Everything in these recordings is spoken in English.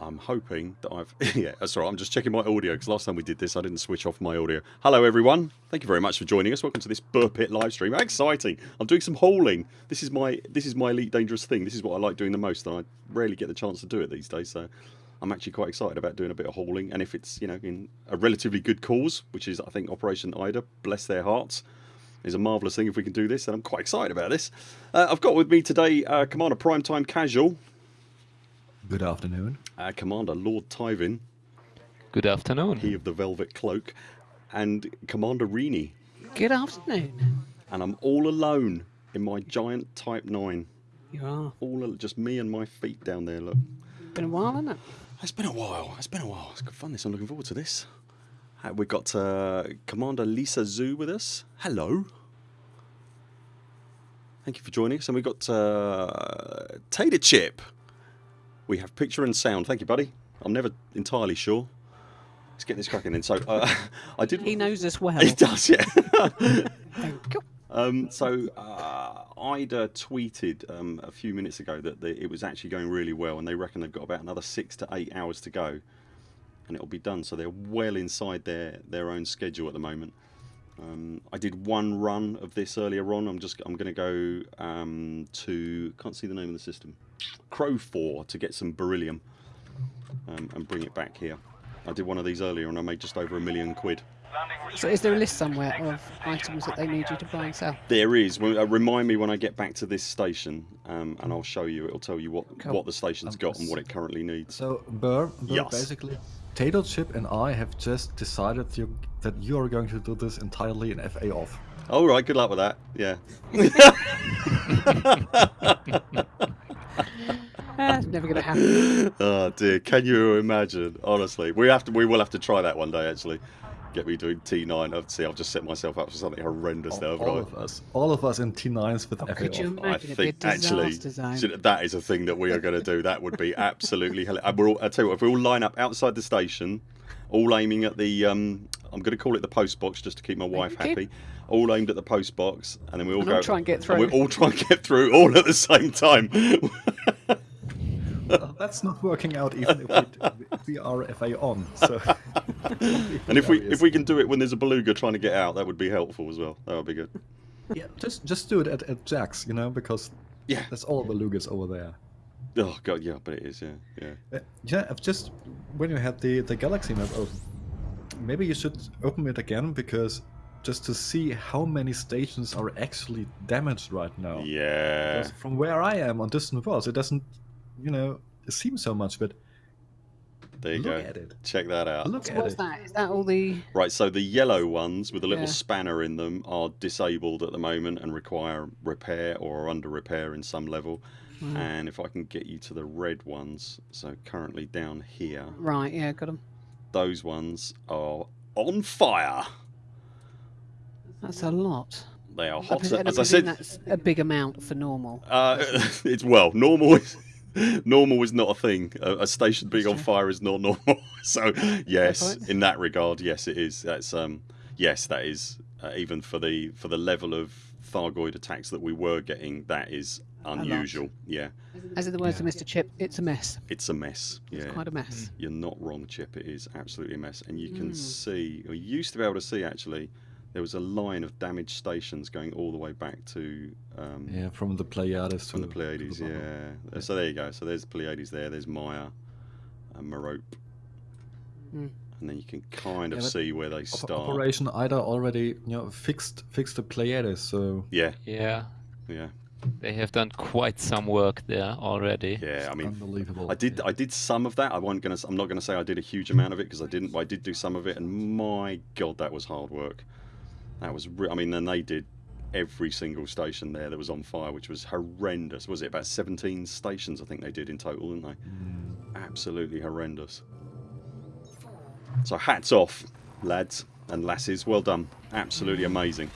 I'm hoping that I've yeah that's right. I'm just checking my audio because last time we did this I didn't switch off my audio. Hello everyone. Thank you very much for joining us. Welcome to this Burr Pit live stream. How exciting. I'm doing some hauling. This is my this is my elite dangerous thing. This is what I like doing the most and I rarely get the chance to do it these days so I'm actually quite excited about doing a bit of hauling. And if it's you know in a relatively good cause which is I think Operation Ida bless their hearts is a marvellous thing if we can do this and I'm quite excited about this. Uh, I've got with me today uh, Commander Primetime Casual Good afternoon. uh, Commander Lord Tyvin Good afternoon. he of the velvet cloak and Commander Reenie Good afternoon. and I'm all alone in my giant Type 9 You are. all al- just me and my feet down there look Been a while, hasn't it? It's been a while. It's been a while. It's good fun. This. I'm looking forward to this. Uh, We've got uh, Commander Lisa Zhu with us. Hello. Thank you for joining us. And we've got uh, Tater Chip. We have picture and sound. Thank you, buddy. I'm never entirely sure. Let's get this cracking then. So uh, I did. He knows us well. He does, yeah. Um, so uh, Ida tweeted um, a few minutes ago that the, it was actually going really well, and they reckon they've got about another six to eight hours to go, and it'll be done. So they're well inside their their own schedule at the moment. Um, I did one run of this earlier on. I'm just I'm going to go um, to can't see the name of the system, Crow Four to get some beryllium um, and bring it back here. I did one of these earlier and I made just over a million quid. So, is there a list somewhere of items that they need you to buy and sell? There is. Uh, remind me when I get back to this station, um, and I'll show you. It'll tell you what Cool. what the station's got and what it currently needs. So, Burr, Burr Yes. basically, Tato Chip and I have just decided you, that you are going to do this entirely in FA off. All right. Good luck with that. Yeah. It's never going to happen. oh dear. Can you imagine? Honestly, we have to. We will have to try that one day. Actually, get me doing T9. I've see. I've just set myself up for something horrendous there. All, of us, all of us in T9s with Oh, FA could you off. I imagine? It'd a think actually disaster should- that is a thing that we are going to do. That would be absolutely hell. I will I tell you what, if we all line up outside the station, all aiming at the um, I'm going to call it the post box just to keep my wife happy. All aimed at the post box, and then we all And go I'll try and get we through. all try and get through all at the same time. Well, that's not working out even if we, if we are FA on. So, and if we if we can do it when there's a beluga trying to get out, that would be helpful as well. That would be good. yeah, just just do it at, at Jack's, you know, because Yeah. that's all the Lugas over there. Oh god, yeah, but it is. Yeah, yeah. Uh, yeah, I've just when you had the the galaxy map open, maybe you should open it again because just to see how many stations are actually damaged right now. Yeah. Because from where I am on distant worlds, it doesn't, you know, seem so much. But There you look go. at it. Check that out. Look So at what's it. that? Is that all the? Right, so the yellow ones with a little Yeah. spanner in them are disabled at the moment and require repair or are under repair in some level. Hmm. And if I can get you to the red ones, so currently down here, Right. Yeah, got them. Those ones are on fire. That's a lot. They are hot. I As I said, that's a big amount for normal. uh, it's well normal. Is, normal is not a thing. A, a station being on fire is not normal. so yes, in that regard, yes, it is. That's um, yes, that is uh, even for the for the level of Thargoid attacks that we were getting. That is. Unusual. Yeah, As in the words of Mr. Chip, it's a mess. it's a mess. Yeah. It's quite a mess. You're not wrong, Chip. It is absolutely a mess, and you can Mm. see, or you used to be able to see actually, there was a line of damaged stations going all the way back to um, Yeah, from the Pleiades from to the Pleiades. to the bottom. yeah. So there you go. So there's Pleiades there. There's Maia, and Merope, Mm. and then you can kind of Yeah, see where they Op- start. Operation Ida already, you know, fixed fixed the Pleiades. So Yeah, Yeah, yeah, they have done quite some work there already. yeah. I mean, unbelievable. I did. yeah. I did some of that. I wasn't gonna. I'm not gonna say I did a huge amount of it because I didn't. But I did do some of it, and my god, that was hard work. That was. Re- I mean, then they did every single station there that was on fire, which was horrendous. Was it about 17 stations? I think they did in total, didn't they? Mm. Absolutely horrendous. So hats off, lads and lasses. Well done. Absolutely amazing.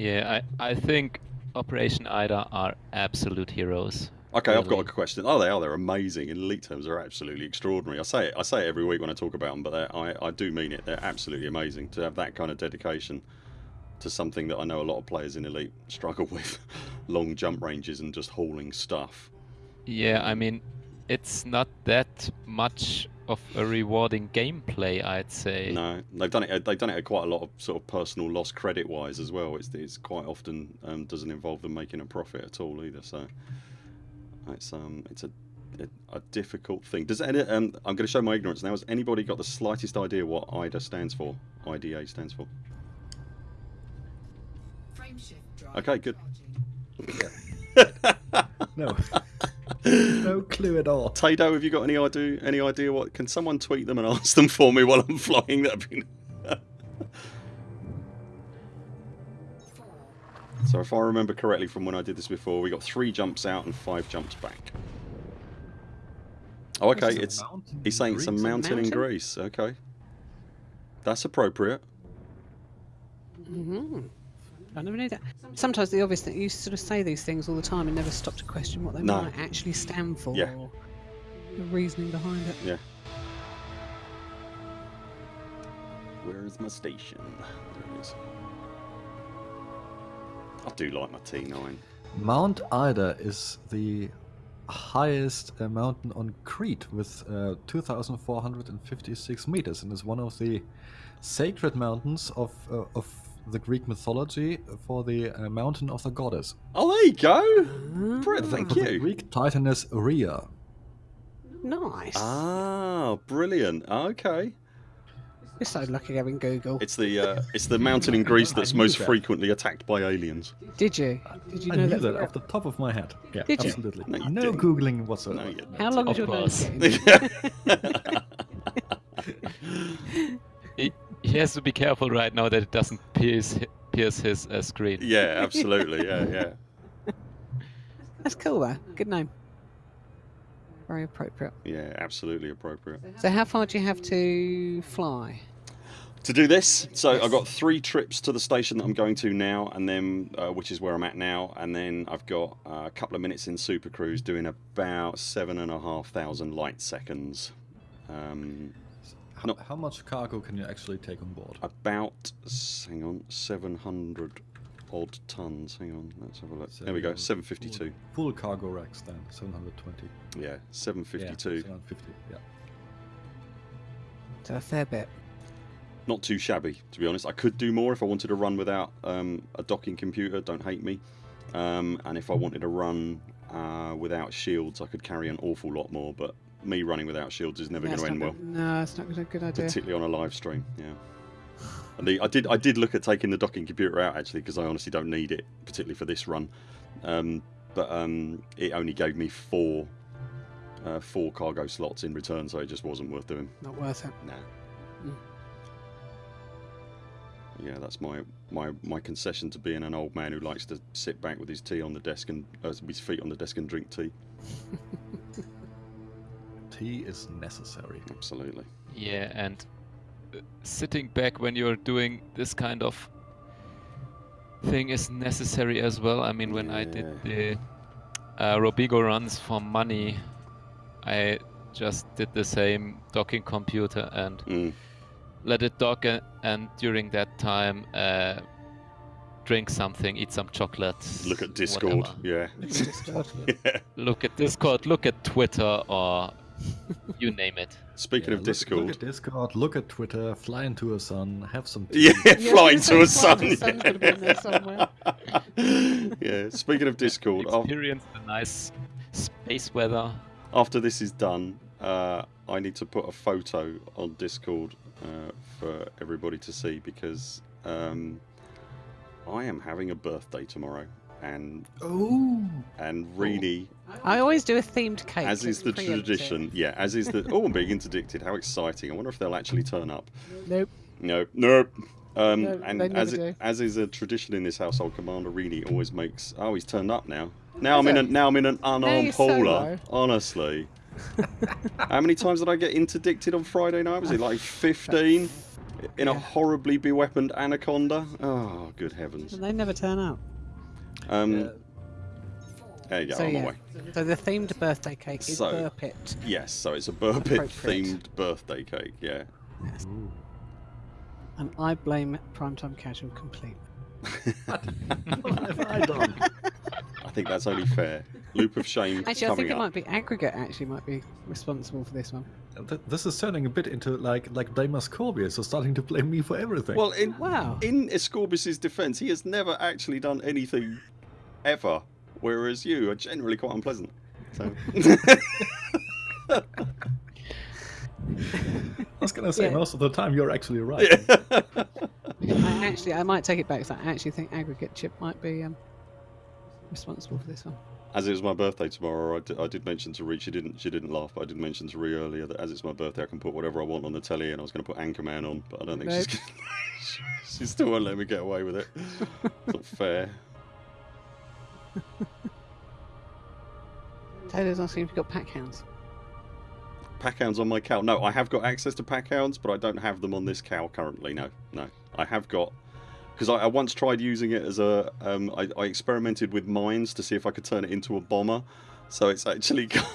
Yeah, I, I think Operation Ida are absolute heroes. Okay, I've got a Really? question. Oh, they are. They're amazing. In elite terms, they're absolutely extraordinary. I say it. I say it every week when I talk about them, but I, I do mean it. They're absolutely amazing to have that kind of dedication to something that I know a lot of players in elite struggle with: long jump ranges and just hauling stuff. Yeah, I mean, it's not that much of a rewarding gameplay, I'd say. No, they've done it. They've done it at quite a lot of sort of personal loss credit wise as well. It's, it's quite often um, doesn't involve them making a profit at all either. So it's um it's a a, a difficult thing. Does any um I'm going to show my ignorance now. Has anybody got the slightest idea what IDA stands for? IDA stands for. Okay, good. No. No clue at all. Tado, have you got any idea? Any idea what? Can someone tweet them and ask them for me while I'm flying? That'd be. so if I remember correctly from when I did this before, we got three jumps out and five jumps back. Oh, okay. It's he's saying it's a Greece? mountain in Greece. Okay, that's appropriate. hmm I never knew that. Sometimes the obvious thing, you sort of say these things all the time and never stop to question what they No. might actually stand for Yeah. or the reasoning behind it. Yeah. Where is my station? There it is. I do like my T9. Mount Ida is the highest uh, mountain on Crete with uh, 2,456 meters and is one of the sacred mountains of, uh, of the Greek mythology for the uh, mountain of the goddess. Oh, there you go. Brett, thank The you. Greek titaness Rhea. Nice. Ah, brilliant. Okay. You're so lucky having Google. It's the uh, it's the mountain in Greece that's most that. frequently attacked by aliens. Did you? Did you I know knew that? that off the top of my head. Yeah, Did you? absolutely. No, you no didn't. googling whatsoever. No. How long Of is your nose course. getting? He, he has to be careful right now that it doesn't pierce pierce his uh, screen. yeah, absolutely. Yeah, yeah, That's cool though. Good name. Very appropriate. yeah. Absolutely appropriate. So how far do you have to fly? to do this. So I've got three trips to the station that I'm going to now, and then uh, which is where I'm at now, and then I've got uh, a couple of minutes in Super Cruise doing about seven and a half thousand light seconds. Um, How, No. how much cargo can you actually take on board? about hang on, seven hundred odd tons. Hang on, let's have a look. there we go, seven fifty-two. Full, full cargo racks then, 720. Yeah, 752. Yeah, 750, yeah. So a fair bit. Not too shabby, to be honest. I could do more if I wanted to run without um, a docking computer. Don't hate me. Um, and if I wanted to run uh, without shields, I could carry an awful lot more. But me running without shields is never going to end well, No, it's not a good idea. particularly on a live stream. Yeah. And the, I did I did look at taking the docking computer out actually because I honestly don't need it, particularly for this run. Um, but um, it only gave me four uh, four cargo slots in return, so it just wasn't worth doing. Not worth it. Nah. Mm. Yeah, that's my, my my concession to being an old man who likes to sit back with his tea on the desk and uh, with his feet on the desk and drink tea. Tea is necessary. Absolutely. Yeah, and uh, sitting back when you're doing this kind of thing is necessary as well. I mean, when I did the uh, Robigo runs for money, I just did the same docking computer and Mm. let it dock, a- and during that time, uh, drink something, eat some chocolate. Look at Discord. whatever. Yeah. Discord. yeah. Look at Discord. Look at Twitter, or you name it. Speaking Yeah, of look- Discord. Look at Discord, look at Twitter, fly into a sun, have some tea. yeah, Yeah, flying I to a gonna sun. say, flying to the sun's gotta be in there somewhere. yeah. Speaking of Discord, af- Experience the nice space weather. after this is done, uh, I need to put a photo on Discord uh, for everybody to see because um, I am having a birthday tomorrow, and Oh! and Reenie, I always do a themed cake. as is the preempt it. tradition, yeah, as is the oh, I'm being interdicted. How exciting! I wonder if they'll actually turn up. Nope. No, nope. Um, No, and as it, as is a tradition in this household, Commander Reenie always makes. Oh, he's turned up now. Now I'm in a now I'm in an unarmed you're hauler. solo. Honestly, how many times did I get interdicted on Friday night? Was it like 15 in a Yeah. horribly beweaponed anaconda? Oh, good heavens! And they never turn up. Um, Yeah. there you go. so I'm yeah. away. So the themed birthday cake is So- Burp It. Yes, so it's a Burbit Appropriate. themed birthday cake. Yeah. Ooh. And I blame Primetime Casual completely. What have I done? I think think that's only fair. Loop of shame Actually, I coming think it up. might be aggregate. Actually, might be responsible for this one. This is turning a bit into like like blame Scorpius, so starting to blame me for everything. Well, in Wow. in Escorbis's defence, he has never actually done anything ever, whereas you are generally quite unpleasant. So. I was gonna say Yeah. most of the time you're actually right. I actually, I might take it back. So I actually think aggregate chip might be um, responsible for this one. As it was my birthday tomorrow, I did, I did mention to Ree. She didn't. She didn't laugh, but I did mention to Ree earlier that as it's my birthday, I can put whatever I want on the telly, and I was going to put Anchorman on, but I don't think she's. Gonna, she still won't let me get away with it. It's not fair. Taylor's asking if you've got pack hounds. Packhounds on my cow. No, I have got access to packhounds, but I don't have them on this cow currently. No, no, I have got because I, I once tried using it as a. Um, I, I experimented with mines to see if I could turn it into a bomber. So it's actually got,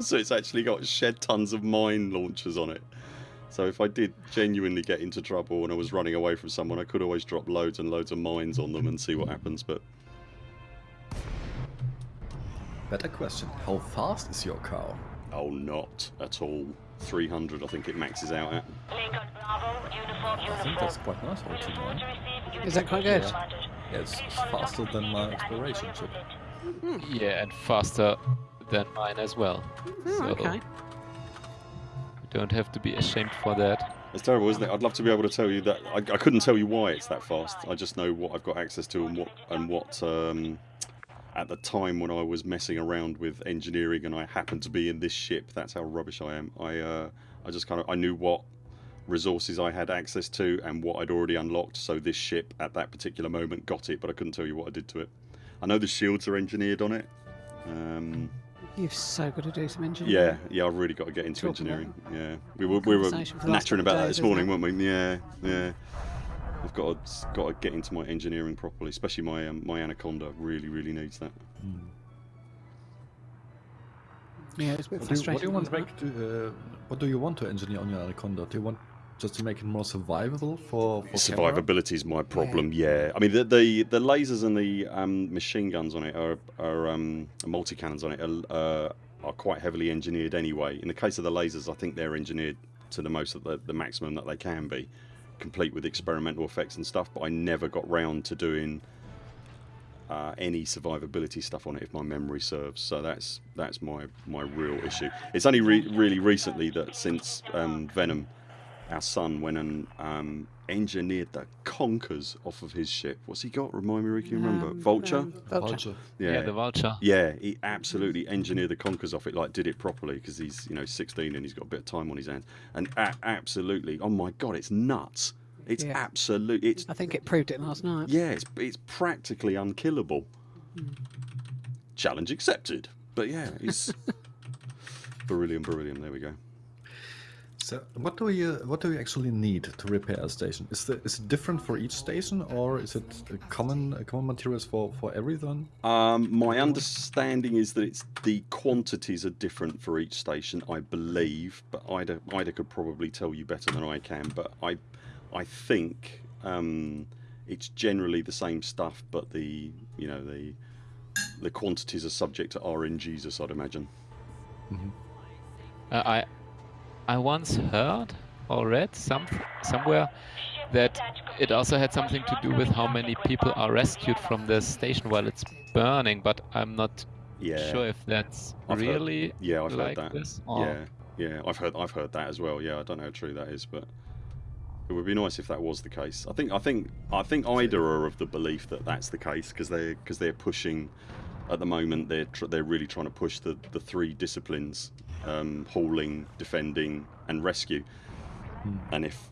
so it's actually got shed tons of mine launchers on it. So if I did genuinely get into trouble and I was running away from someone, I could always drop loads and loads of mines on them and see what happens. But Better question: How fast is your car? oh, not at all. 300, I think it maxes out at. Lincoln Bravo, uniform, I think that's quite nice for a T9. Is that quite good? Yeah, it's faster than my exploration ship. Yeah, and faster than mine as well. Oh, so okay. you don't have to be ashamed for that. It's terrible, isn't it? I'd love to be able to tell you that. I, I couldn't tell you why it's that fast. I just know what I've got access to and what and what. Um, at the time when I was messing around with engineering and I happened to be in this ship, that's how rubbish I am. I uh, I just kind of I knew what resources I had access to and what I'd already unlocked. So this ship at that particular moment got it, but I couldn't tell you what I did to it. I know the shields are engineered on it. Um, You've so got to do some engineering. yeah, yeah, I've really got to get into Talk engineering. Yeah, we were we were Conversation for the last nattering about that this morning, weren't we? Yeah, yeah. I've got to, got to get into my engineering properly, especially my um, my anaconda. Really, really needs that. Yeah, it's a bit What do, you, what do you want to make? To, uh, what do you want to engineer on your Anaconda? Do you want just to make it more survivable for, for camera? Survivability is my problem. Yeah, I mean the the, the lasers and the um, machine guns on it are are um, multi cannons on it are, uh, are quite heavily engineered anyway. In the case of the lasers, I think they're engineered to the most of the, the maximum that they can be, complete with experimental effects and stuff. But I never got round to doing uh, any survivability stuff on it, if my memory serves. So that's that's my my real issue. It's only re- really recently that since um, Venom, our son went and um, engineered the conkers off of his ship. What's he got? Remind me, Ricky. Remember Um, Vulture? um, Vulture. Vulture. Yeah, the vulture. Yeah, he absolutely engineered the conkers off it, like did it properly because he's you know 16 and he's got a bit of time on his hands. And a- absolutely, oh my god, it's nuts! It's Yeah. absolute. It's I think it proved it last night. yeah, it's it's practically unkillable. Challenge accepted. But yeah, it's beryllium, beryllium. There we go. So, what do you what do you actually need to repair a station? Is the is it different for each station, or is it a common a common materials for for everyone? Um, my understanding is that it's the quantities are different for each station, I believe, but Ida Ida could probably tell you better than I can. But I I think um, it's generally the same stuff, but the you know the the quantities are subject to RNGs, I'd imagine. Uh, I I once heard or read some somewhere that it also had something to do with how many people are rescued from the station while it's burning, but I'm not Yeah. sure if that's I've heard- really Yeah, I've like heard that. this. or- Yeah, yeah, I've heard I've heard that as well. Yeah, I don't know how true that is, but it would be nice if that was the case. I think I think I think IDA are of the belief that that's the case because they because they're pushing at the moment they're tr- they're really trying to push the the three disciplines: um, hauling, defending, and rescue. And if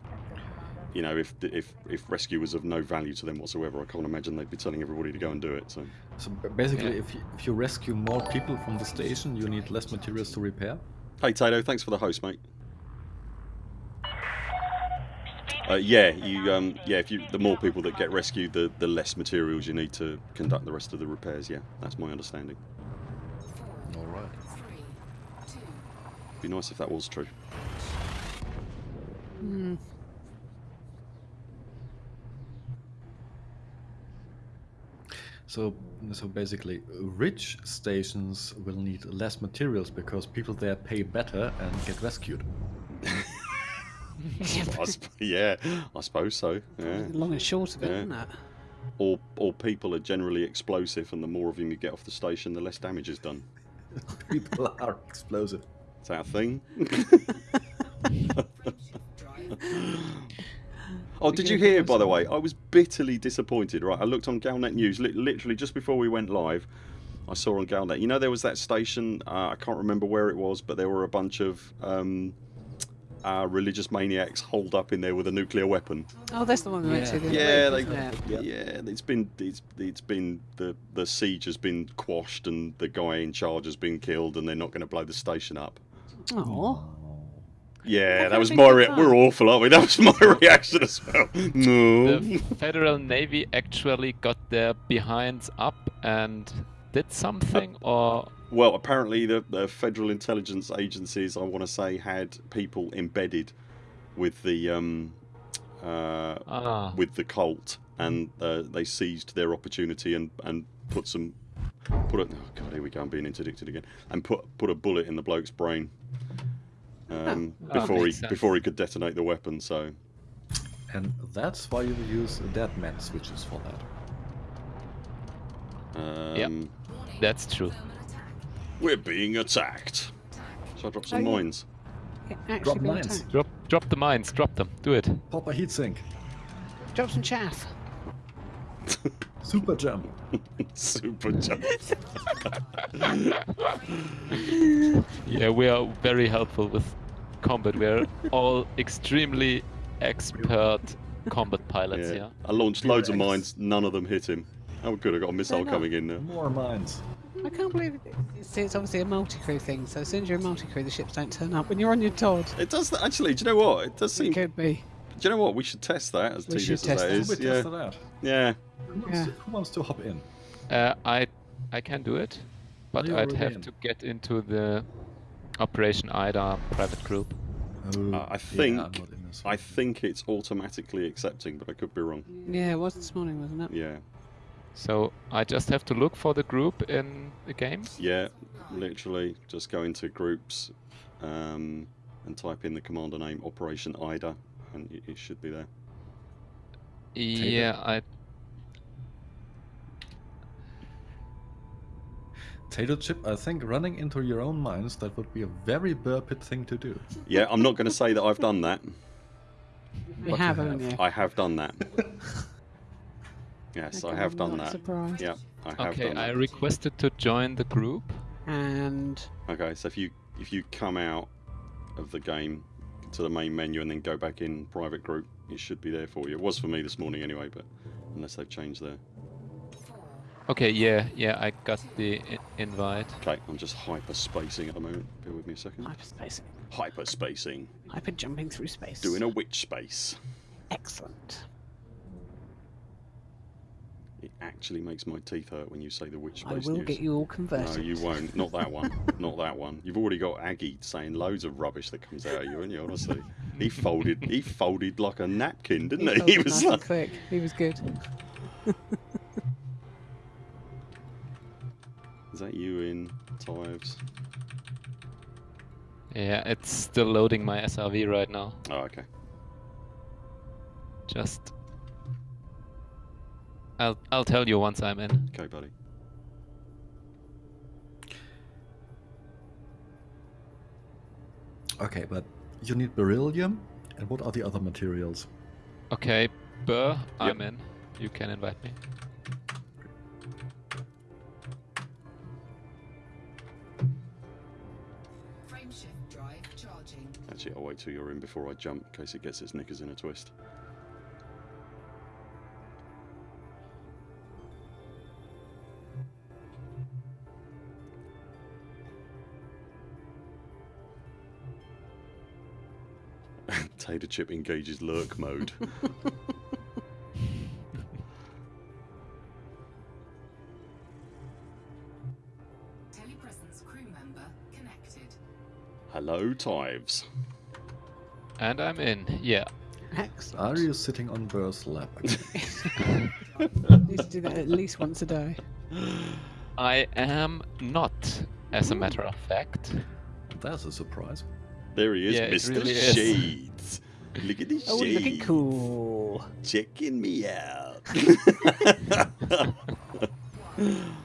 you know if if if rescue was of no value to them whatsoever, I can't imagine they'd be telling everybody to go and do it. So. So basically, Yeah. if you, if you rescue more people from the station, you need less materials to repair. Hey Tato, thanks for the host, mate. Uh, yeah, you um, yeah. If you the more people that get rescued, the the less materials you need to conduct the rest of the repairs. Yeah, that's my understanding. All right. Be nice if that was true. Hmm. So, so basically, rich stations will need less materials because people there pay better and get rescued. I yeah, I suppose so. Yeah. Long and short of it, Yeah. isn't it? Or or people are generally explosive, and the more of them you get off the station, the less damage is done. People are explosive. Is that a thing? oh, did you hear, by the way? I was bitterly disappointed. Right, I looked on Galnet News li- literally just before we went live. I saw on Galnet. You know, there was that station. Uh, I can't remember where it was, but there were a bunch of um, uh, religious maniacs holed up in there with a nuclear weapon. Oh, that's the one we went to. Yeah, they, it? yeah. It's been it's it's been the the siege has been quashed and the guy in charge has been killed and they're not going to blow the station up. Aw. Yeah, That that was my been we're awful, aren't we? That was my reaction as well. No. The Federal Navy actually got their behinds up and did something, or Well, apparently the, the federal intelligence agencies, I want to say, had people embedded with the um, uh, ah, with the cult, and uh, they seized their opportunity and, and put some put it. oh god here we go I'm being interdicted again and put put a bullet in the bloke's brain um, Oh, before he sense. before he could detonate the weapon. So And that's why you use dead man switches for that. um, that's true. we're being attacked. Shall I drop some Oh, mines? Drop mines. attacked. Drop, drop the mines. Drop them. Do it. Pop a heatsink. Drop some chaff. Super jump. Super jump. Yeah, we are very helpful with combat. We're all extremely expert combat pilots. Yeah. Yeah. I launched loads of mines. None of them hit him. Oh, good. I got a missile coming in now. More mines. I can't believe it. It's, it's obviously a multi-crew thing, so as soon as you're a multi-crew, the ships don't turn up. When you're on your Todd, It does actually. Do you know what? It does seem. Do could be. Do you know what? We should test that as We tedious should as test that that. is. Wait, Yeah. test that. Yeah. Who wants, Yeah. to, who wants to hop in? Uh, I I can do it, but I'd have in? to get into the Operation IDA private group. Oh, Uh, I think- I'm not in this I think it's automatically accepting, but I could be wrong. Yeah, it was this morning, wasn't it? Yeah. So I just have to look for the group in the game. Yeah. Literally, just go into groups um, and type in the commander name Operation IDA, and it, it should be there. Yeah, I Tato chip, I think running into your own mines, that would be a very burpit thing to do. Yeah, I'm not going to say that I've done that. You But have, have. haven't you? I have done that. Yes, I Okay, have I'm done that. Surprised. Yeah, I have okay. I that. requested to join the group. And Okay, so if you if you come out of the game to the main menu and then go back in private group, it should be there for you. It was for me this morning anyway, but unless they've changed their. Okay, yeah, yeah, I got the invite. Okay, I'm just hyperspacing at the moment. Bear with me a second. Hyperspacing. Hyper spacing, hyper jumping through space. doing a witch space. excellent. It actually makes my teeth hurt when you say the witch space. I will news. get you all converted. No, you won't. Not that one. Not that one. You've already got Aggie saying loads of rubbish that comes out of you, haven't you? Honestly, he folded. He folded like a napkin, didn't he? folded He was nice like, quick. He was good. Is that you in Tives? Yeah, it's still loading my SRV right now. Oh, okay. Just I'll I'll tell you once I'm in. Okay, buddy. Okay, but you need beryllium, and what are the other materials? Okay, Burr, I'm in. You can invite me. Actually, I'll wait till you're in before I jump, in case it gets its knickers in a twist. Tater chip engages lurk mode. Telepresence crew member connected. Hello, Tives. And I'm in. Yeah. Excellent. Are you sitting on Burr's lap? I Need to do that at least once a day. I am not, as a matter of fact. That's a surprise. There he is, Yeah, Mr. really is. Shades. Look at this Oh, shades. looking cool. Checking me out.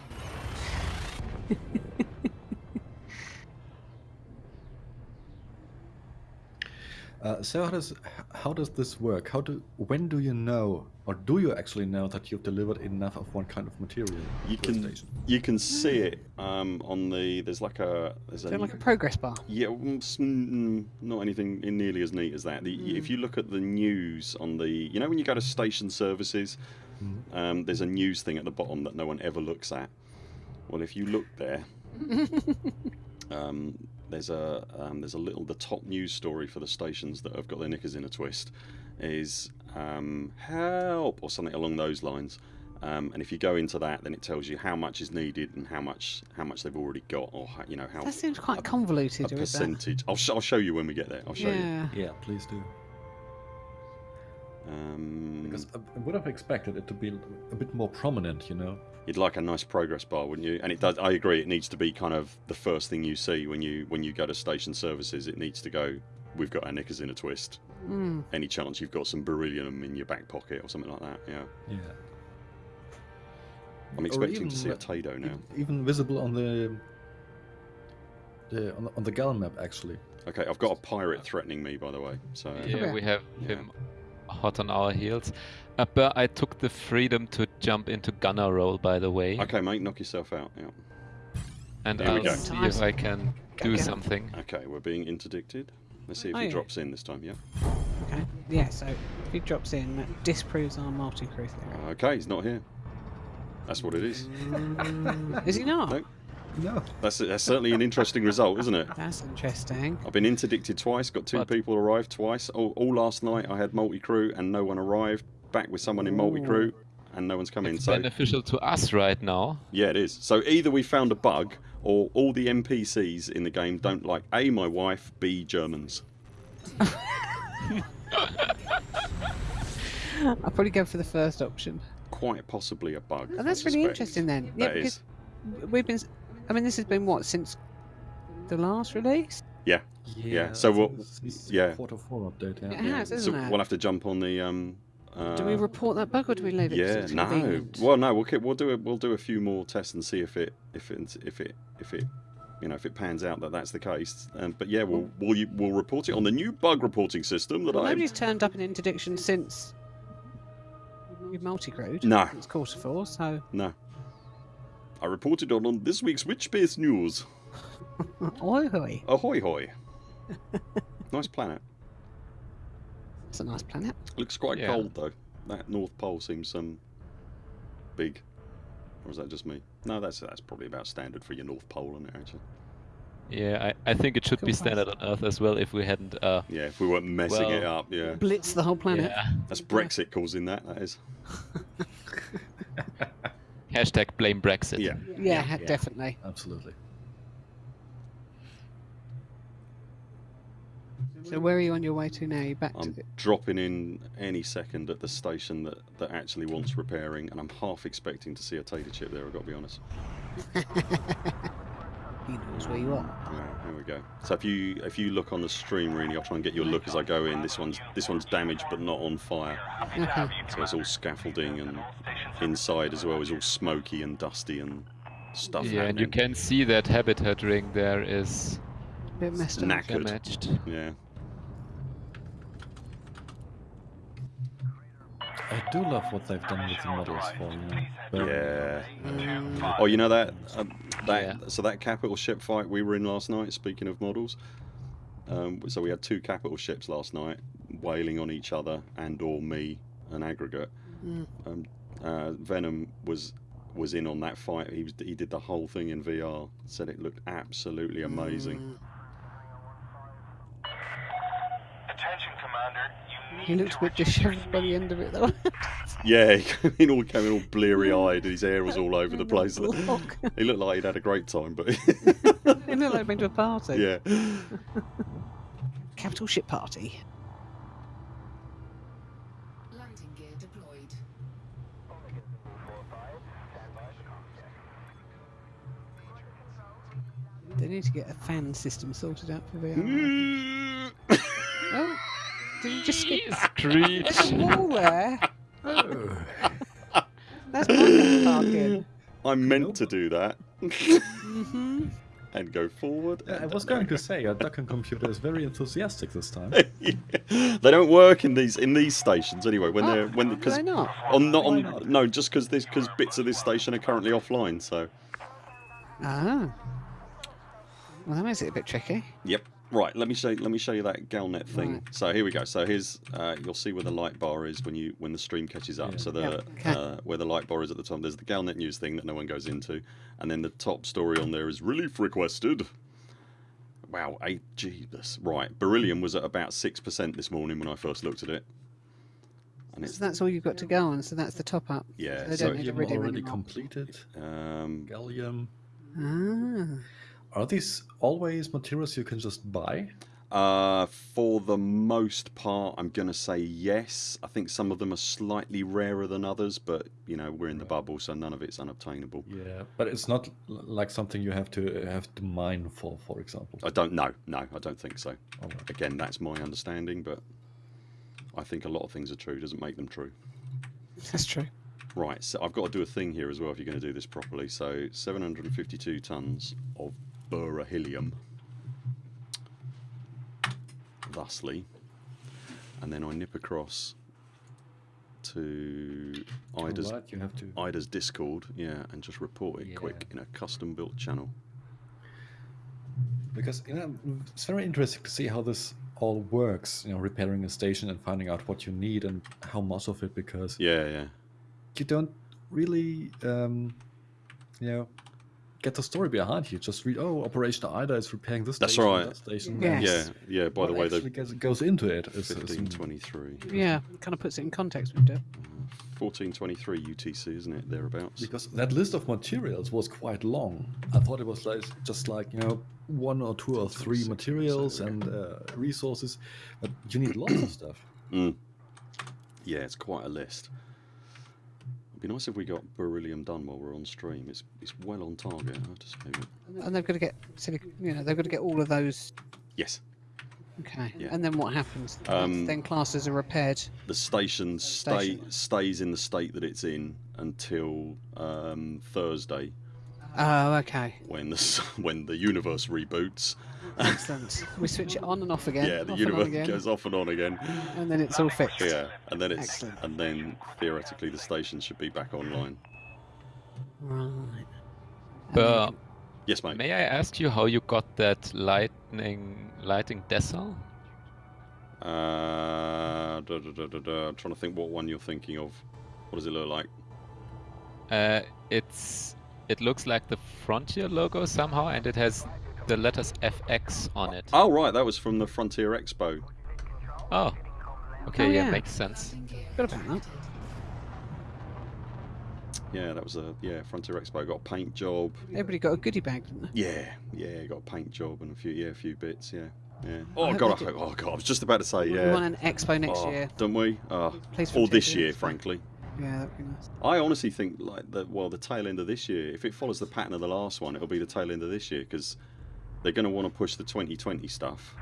Uh, so how does how does this work? How do when do you know, or do you actually know that you've delivered enough of one kind of material? you to a can station? you can see it um, on the. There's like a there's Is a like a progress bar? Yeah, mm, s- mm, not anything nearly as neat as that. The, Mm. If you look at the news on the, you know, when you go to station services, Mhm. um, there's a news thing at the bottom that no one ever looks at. Well, if you look there, um, there's a um, there's a little the top news story for the stations that have got their knickers in a twist is um, help or something along those lines. Um, and if you go into that, then it tells you how much is needed and how much how much they've already got, or how, you know how That seems quite a convoluted. with that. percentage. I'll, sh- I'll show you when we get there. I'll show you. Yeah. Yeah, please do. Um, Because I I would have expected it to be a bit more prominent, you know. you'd like a nice progress bar, wouldn't you? And it does. I agree. It needs to be kind of the first thing you see when you when you go to station services. It needs to go. We've got our knickers in a twist. Mm. Any chance you've got some beryllium in your back pocket or something like that? Yeah. Yeah. I'm expecting even to see a like- Tado now. Even, even visible on the the on the, on the Gal map actually. Okay, I've got a pirate threatening me, by the way. So Yeah, we have Yeah. him hot on our heels. Uh, but I took the freedom to jump into gunner role, by the way, okay, mate, knock yourself out. Yeah. and Here I'll go. see if I can Go, do go. something. Okay, we're being interdicted. Let's see if Oh, he yeah. drops in this time. Yeah. Okay. Yeah. So if he drops in, that disproves our multi-crew theory. Okay, he's not here. That's what it is. Is he not? No. No. That's that's certainly an interesting result, isn't it? That's interesting. I've been interdicted twice, got two But- people arrived twice. All, all last night I had multi crew and no one arrived. Back with someone in multi crew and no one's come in. It's So beneficial to us right now. yeah, it is. So either we found a bug or all the NPCs in the game don't like A, my wife, B, Germans. I'll probably go for the first option. Quite possibly a bug. Oh, that's really interesting then. Yeah, That because is. we've been. S- I mean, this has been what since the last release. Yeah. Yeah. so I think what- yeah. Quarter four update. Yeah. It has, So isn't it? we'll have to jump on the. Um, uh, do we report that bug or do we leave it? Yeah, it's no. convenient? Well, no. We'll keep, we'll do it. We'll do a few more tests and see if it if it if it if it you know if it pans out that that's the case. Um, but yeah, we'll we'll we'll report it on the new bug reporting system that Well, I. nobody's turned up an interdiction since we've multi-crewed. No. It's quarter four, so No. I reported on, on this week's Witchbase News. oi hoi. Ahoy hoy. nice planet. It's a nice planet. Looks quite Yeah. cold though. That North Pole seems um big. Or is that just me? No, that's that's probably about standard for your North Pole, isn't it? Actually. Yeah, I, I think it should be Cool. standard on Earth as well if we hadn't. Uh, Yeah, if we weren't messing it up, yeah. Blitz the whole planet. yeah. That's Brexit causing that. That is. Hashtag blame Brexit. Yeah. Yeah, Yeah. definitely. Absolutely. So where are you on your way to now? You back I'm the... dropping in any second at the station that, that actually wants repairing, and I'm half expecting to see a tater chip there. I've got to be honest. He knows where you are. Yeah, here we go. So if you if you look on the stream, really, I'll try and get your look as I go in. This one's this one's damaged but not on fire, Okay. so it's all scaffolding and inside as well is all smoky and dusty and stuff. Yeah, and you can see that habitat ring there is a Bit messed up. Knackered. damaged. Yeah. I do love what they've done with the models for you. know, Burn. Yeah. Mm, Oh, you know that um, that Yeah. so that capital ship fight we were in last night. Speaking of models, um, so we had two capital ships last night wailing on each other and or me, an aggregate. Mm. Um, uh, Venom was was in on that fight. He was he did the whole thing in VR. Said it looked absolutely amazing. mm. Attention, Commander. You need He looked a bit dishevelled by the end of it, though. Yeah, he came in all came in all bleary eyed. His hair was all over the place. Block. He looked like he'd had a great time, but he looked like he'd been to a party. yeah. Capital ship party. Landing gear deployed. They need to get a fan system sorted out for VR. Mm. oh, did you just skip? Screech. There's a wall there. Oh. That's my car parking. I meant to do that. hmm and go forward. Yeah, I was going to say, your docking computer is very enthusiastic this time. they don't work in these in these stations anyway. When they're when because they not? on not on not? no just because this because bits of this station are currently offline. So Ah. Well, that makes it a bit tricky. yep. Right, let me show let me show you that Galnet thing. Right. So here we go. So here's uh, you'll see where the light bar is when you when the stream catches up. Yeah. So the Yep, okay. uh, where the light bar is at the top. There's the Galnet news thing that no one goes into, and then the top story on there is relief requested. Wow, eight Jeebus. Right, beryllium was at about six percent this morning when I first looked at it, and So that's all you've got to go on. So that's the top up. Yeah, So they so don't need Gallium iridium already anymore. completed. um, Gallium. Ah. Are these always materials you can just buy? Uh, for the most part, I'm going to say yes. I think some of them are slightly rarer than others, but you know we're in the bubble, so none of it's unobtainable. Yeah, but it's not like something you have to have to mine for, for example. I don't know. No, I don't think so. Alright. Again, that's my understanding, but I think a lot of things are true. Doesn't make them true. That's true. Right. So I've got to do a thing here as well if you're going to do this properly. So 752 tons of beryllium, thusly, and then I nip across to Ida's Alright, you have to. Ida's Discord, yeah, and just report it Yeah. quick in a custom built channel. Because you know, it's very interesting to see how this all works. You know, repairing a station and finding out what you need and how much of it. Because Yeah, yeah. you don't really, um, you know, get the story behind you. Just read, oh, Operation Ida is repairing this That's station, right. that station. Yes. Yeah, yeah. By the way, actually the goes, goes into it is, is 1523. Yeah, kind of puts it in context with it. 1423 UTC, isn't it? Thereabouts. because that list of materials was quite long. I thought it was like just like you know one or two or three materials there we and uh, resources, but you need lots of stuff. Mm. Yeah, it's quite a list. It'd be nice if we got beryllium done while we're on stream. It's it's well on target. I have to say. And they've got to get, silicon, you know, they've got to get all of those. Yes, Okay. Yeah. And then what happens? Um, then classes are repaired. the station stay Station. stays in the state that it's in until um, Thursday Oh, okay. when the when the universe reboots. Excellent. we switch it on and off again. yeah, the universe and on again, goes off and on again. and then it's all fixed. Yeah, and then it's Excellent. and then theoretically the station should be back online. Right. But then Yes, mate. May I ask you how you got that lightning lighting decal? Uh, da, da, da, da, da. I'm trying to think what one you're thinking of. What does it look like? Uh, it's it looks like the Frontier logo somehow, and it has the letters FX on it. Oh, right, that was from the Frontier Expo. Oh, okay, Oh, yeah, yeah. makes sense. Landing gear Forgot about that. Yeah, that was a yeah Frontier Expo. Got a paint job. Everybody got a goodie bag, didn't they? Yeah, yeah, got a paint job and a few yeah a few bits. Yeah, yeah. Oh hope god, I hope, oh god, I was just about to say yeah. We want an expo next Oh, year. don't we? Oh, Please or this year, Expo. frankly. Yeah, that'd be nice. I honestly think like the well the tail end of this year. If it follows the pattern of the last one, it'll be the tail end of this year because they're going to want to push the 2020 stuff.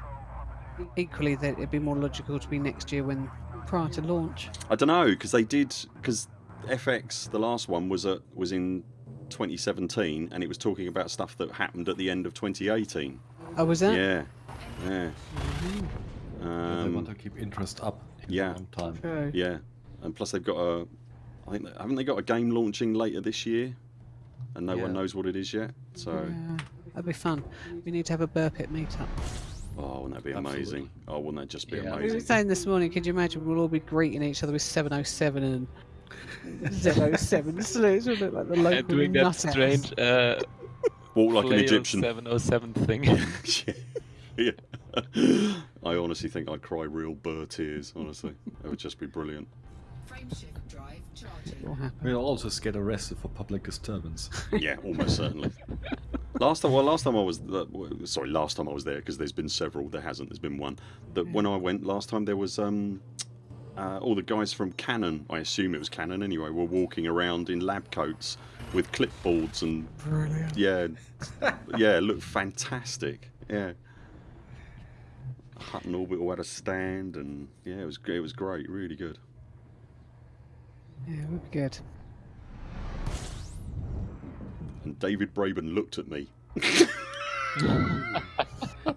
Equally, that it'd be more logical to be next year when prior to launch. I don't know because they did because FX the last one was at was in 2017 and it was talking about stuff that happened at the end of 2018. Oh, was that? Yeah, yeah, they um, want to keep interest up yeah. long time. True. yeah. And plus they've got a, I think haven't they got a game launching later this year, and no one knows what it is yet. So Yeah, that'd be fun. We need to have a Burpit meetup. oh, wouldn't that be Absolutely. amazing? Oh, wouldn't that just be Yeah. We were amazing? saying this morning, could you imagine we'll all be greeting each other with 707 and 007 salutes? We'll look like the local And doing that nut strange uh, Walk like an Egyptian. 707 thing. yeah. I honestly think I'd cry real burr tears. Honestly, it would just be brilliant. Happen. We'll all just get arrested for public disturbance. Yeah, almost certainly. Last time, well, last time I was, uh, sorry, last time I was there because there's been several. There hasn't. There's been one. That when I went last time, there was um, uh, all the guys from Canonn, I assume it was Canonn anyway, were walking around in lab coats with clipboards and Brilliant. yeah, yeah, it looked fantastic. Yeah. Hutton Orbital had a stand, and yeah, it was it was great, really good. Yeah, it would be good. And David Braben looked at me.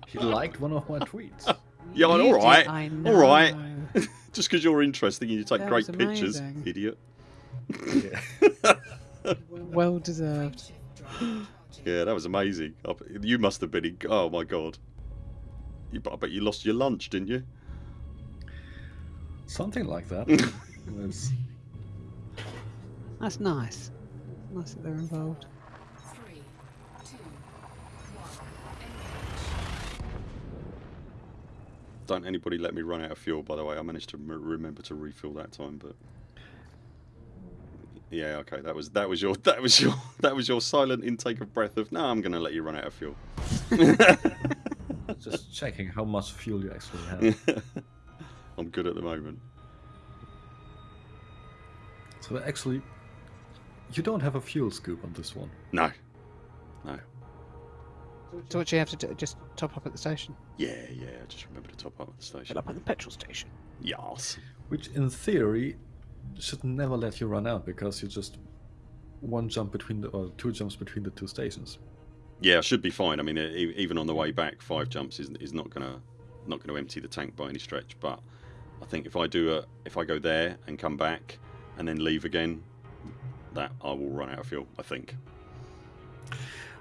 He liked one of my tweets. Yeah, all You did, right, I all right. Just because you're interesting and you take That great pictures, amazing. idiot. Well deserved. Yeah, that was amazing. You must have been. In, oh my god. You, I bet you lost your lunch, didn't you? Something like that. It's- That's nice. Nice that they're involved. Three, two, one. Don't anybody let me run out of fuel. By the way, I managed to m- remember to refill that time, but yeah, okay, that was that was your that was your that was your silent intake of breath of no, I'm going to let you run out of fuel. Just checking how much fuel you actually have. I'm good at the moment. so actually, you don't have a fuel scoop on this one. No, no. So what do you have to do? Just top up at the station. Yeah, yeah. Just remember to top up at the station. Fill up at the petrol station. Yes. Which in theory should never let you run out because you just one jump between the or two jumps between the two stations. Yeah, I should be fine. I mean, e- even on the way back, five jumps is, is not gonna not gonna empty the tank by any stretch. But I think if I do a if I go there and come back and then leave again, that I will run out of fuel. I think.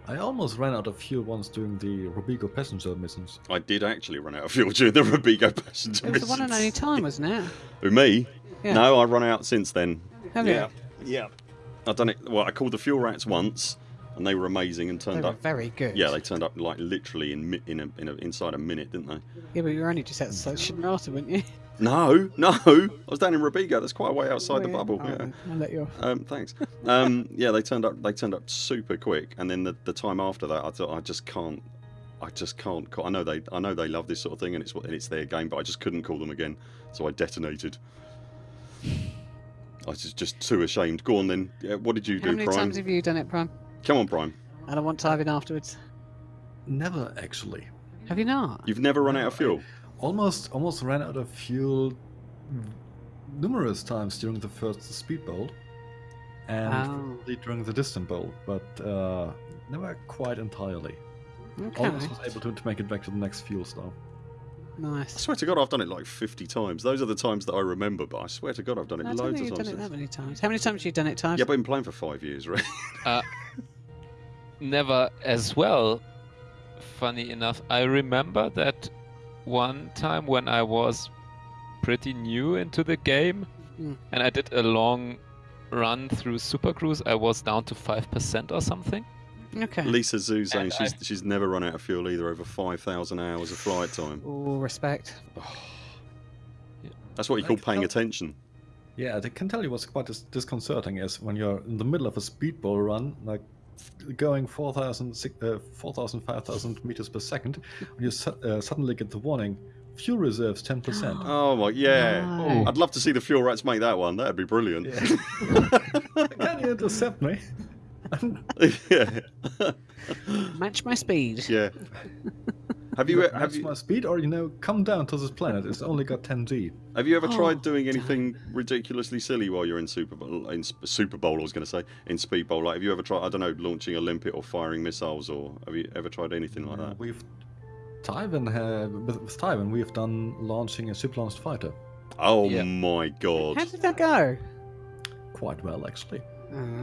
I almost ran out of fuel once doing the Robigo passenger missions. I did actually run out of fuel during the Robigo passenger missions. It was the one and only time, wasn't it? Who me? Yeah. No, I run out since then. Have yeah, you? yeah. I've done it. Well, I called the fuel rats once, and they were amazing and They turned were up. very good. Yeah, they turned up like literally in in a, in a, inside a minute, didn't they? Yeah, but you were only just outside Shinrarta, weren't you? No, no. I was down in Robigo. That's quite a way outside the Were bubble. Oh, Yeah. I'll let you off. Um, thanks. Um, yeah, they turned up. They turned up super quick, and then the, the time after that, I thought I just can't. I just can't. ca- I know they. I know they love this sort of thing, and it's what- and it's their game, but I just couldn't call them again. So I detonated. I was just, just too ashamed. Go on then. Yeah, what did you How do, many Prime? times have you done it, Prime? Come on, Prime. And I want diving afterwards. Never actually. Have you not? You've never run out of fuel. Almost almost ran out of fuel numerous times during the first speed bowl and Oh. probably during the distant bowl, but uh, never quite entirely. Okay. Almost was able to, to make it back to the next fuel stop. Nice. I swear to God, I've done it like 50 times. Those are the times that I remember, but I swear to God, I've done it I loads think of you've times. done it that many times. How many times have you done it, Times? Yeah, but I've been playing for five years, right? Uh, never as well. Funny enough, I remember that one time when I was pretty new into the game Mm. and I did a long run through Super Cruise, I was down to 5% or something. Okay. Lisa Zhu she's I- she's never run out of fuel either over 5,000 hours of flight time. All respect. That's what you call paying attention. Yeah, I can tell you what's quite dis- disconcerting is when you're in the middle of a speedball run, like going 4,000, uh, 4,000 5,000 meters per second, when you su- uh, suddenly get the warning, fuel reserves 10%. Oh my, yeah. No. I'd love to see the fuel rats make that one. That'd be brilliant. Can you intercept me? yeah. Match my speed. yeah. Have you Either have match you my speed or you know come down to this planet? It's only got 10 G. have you ever Oh, tried doing anything ridiculously silly while you're in Super Bowl? In Super Bowl, I was going to say in Speed Bowl. Like, have you ever tried? I don't know, launching a limpet or firing missiles, or have you ever tried anything like that? We've Tywin uh, with, with Tywin we've done launching a ship launched fighter Oh Yeah. my god! How did that go? quite well actually.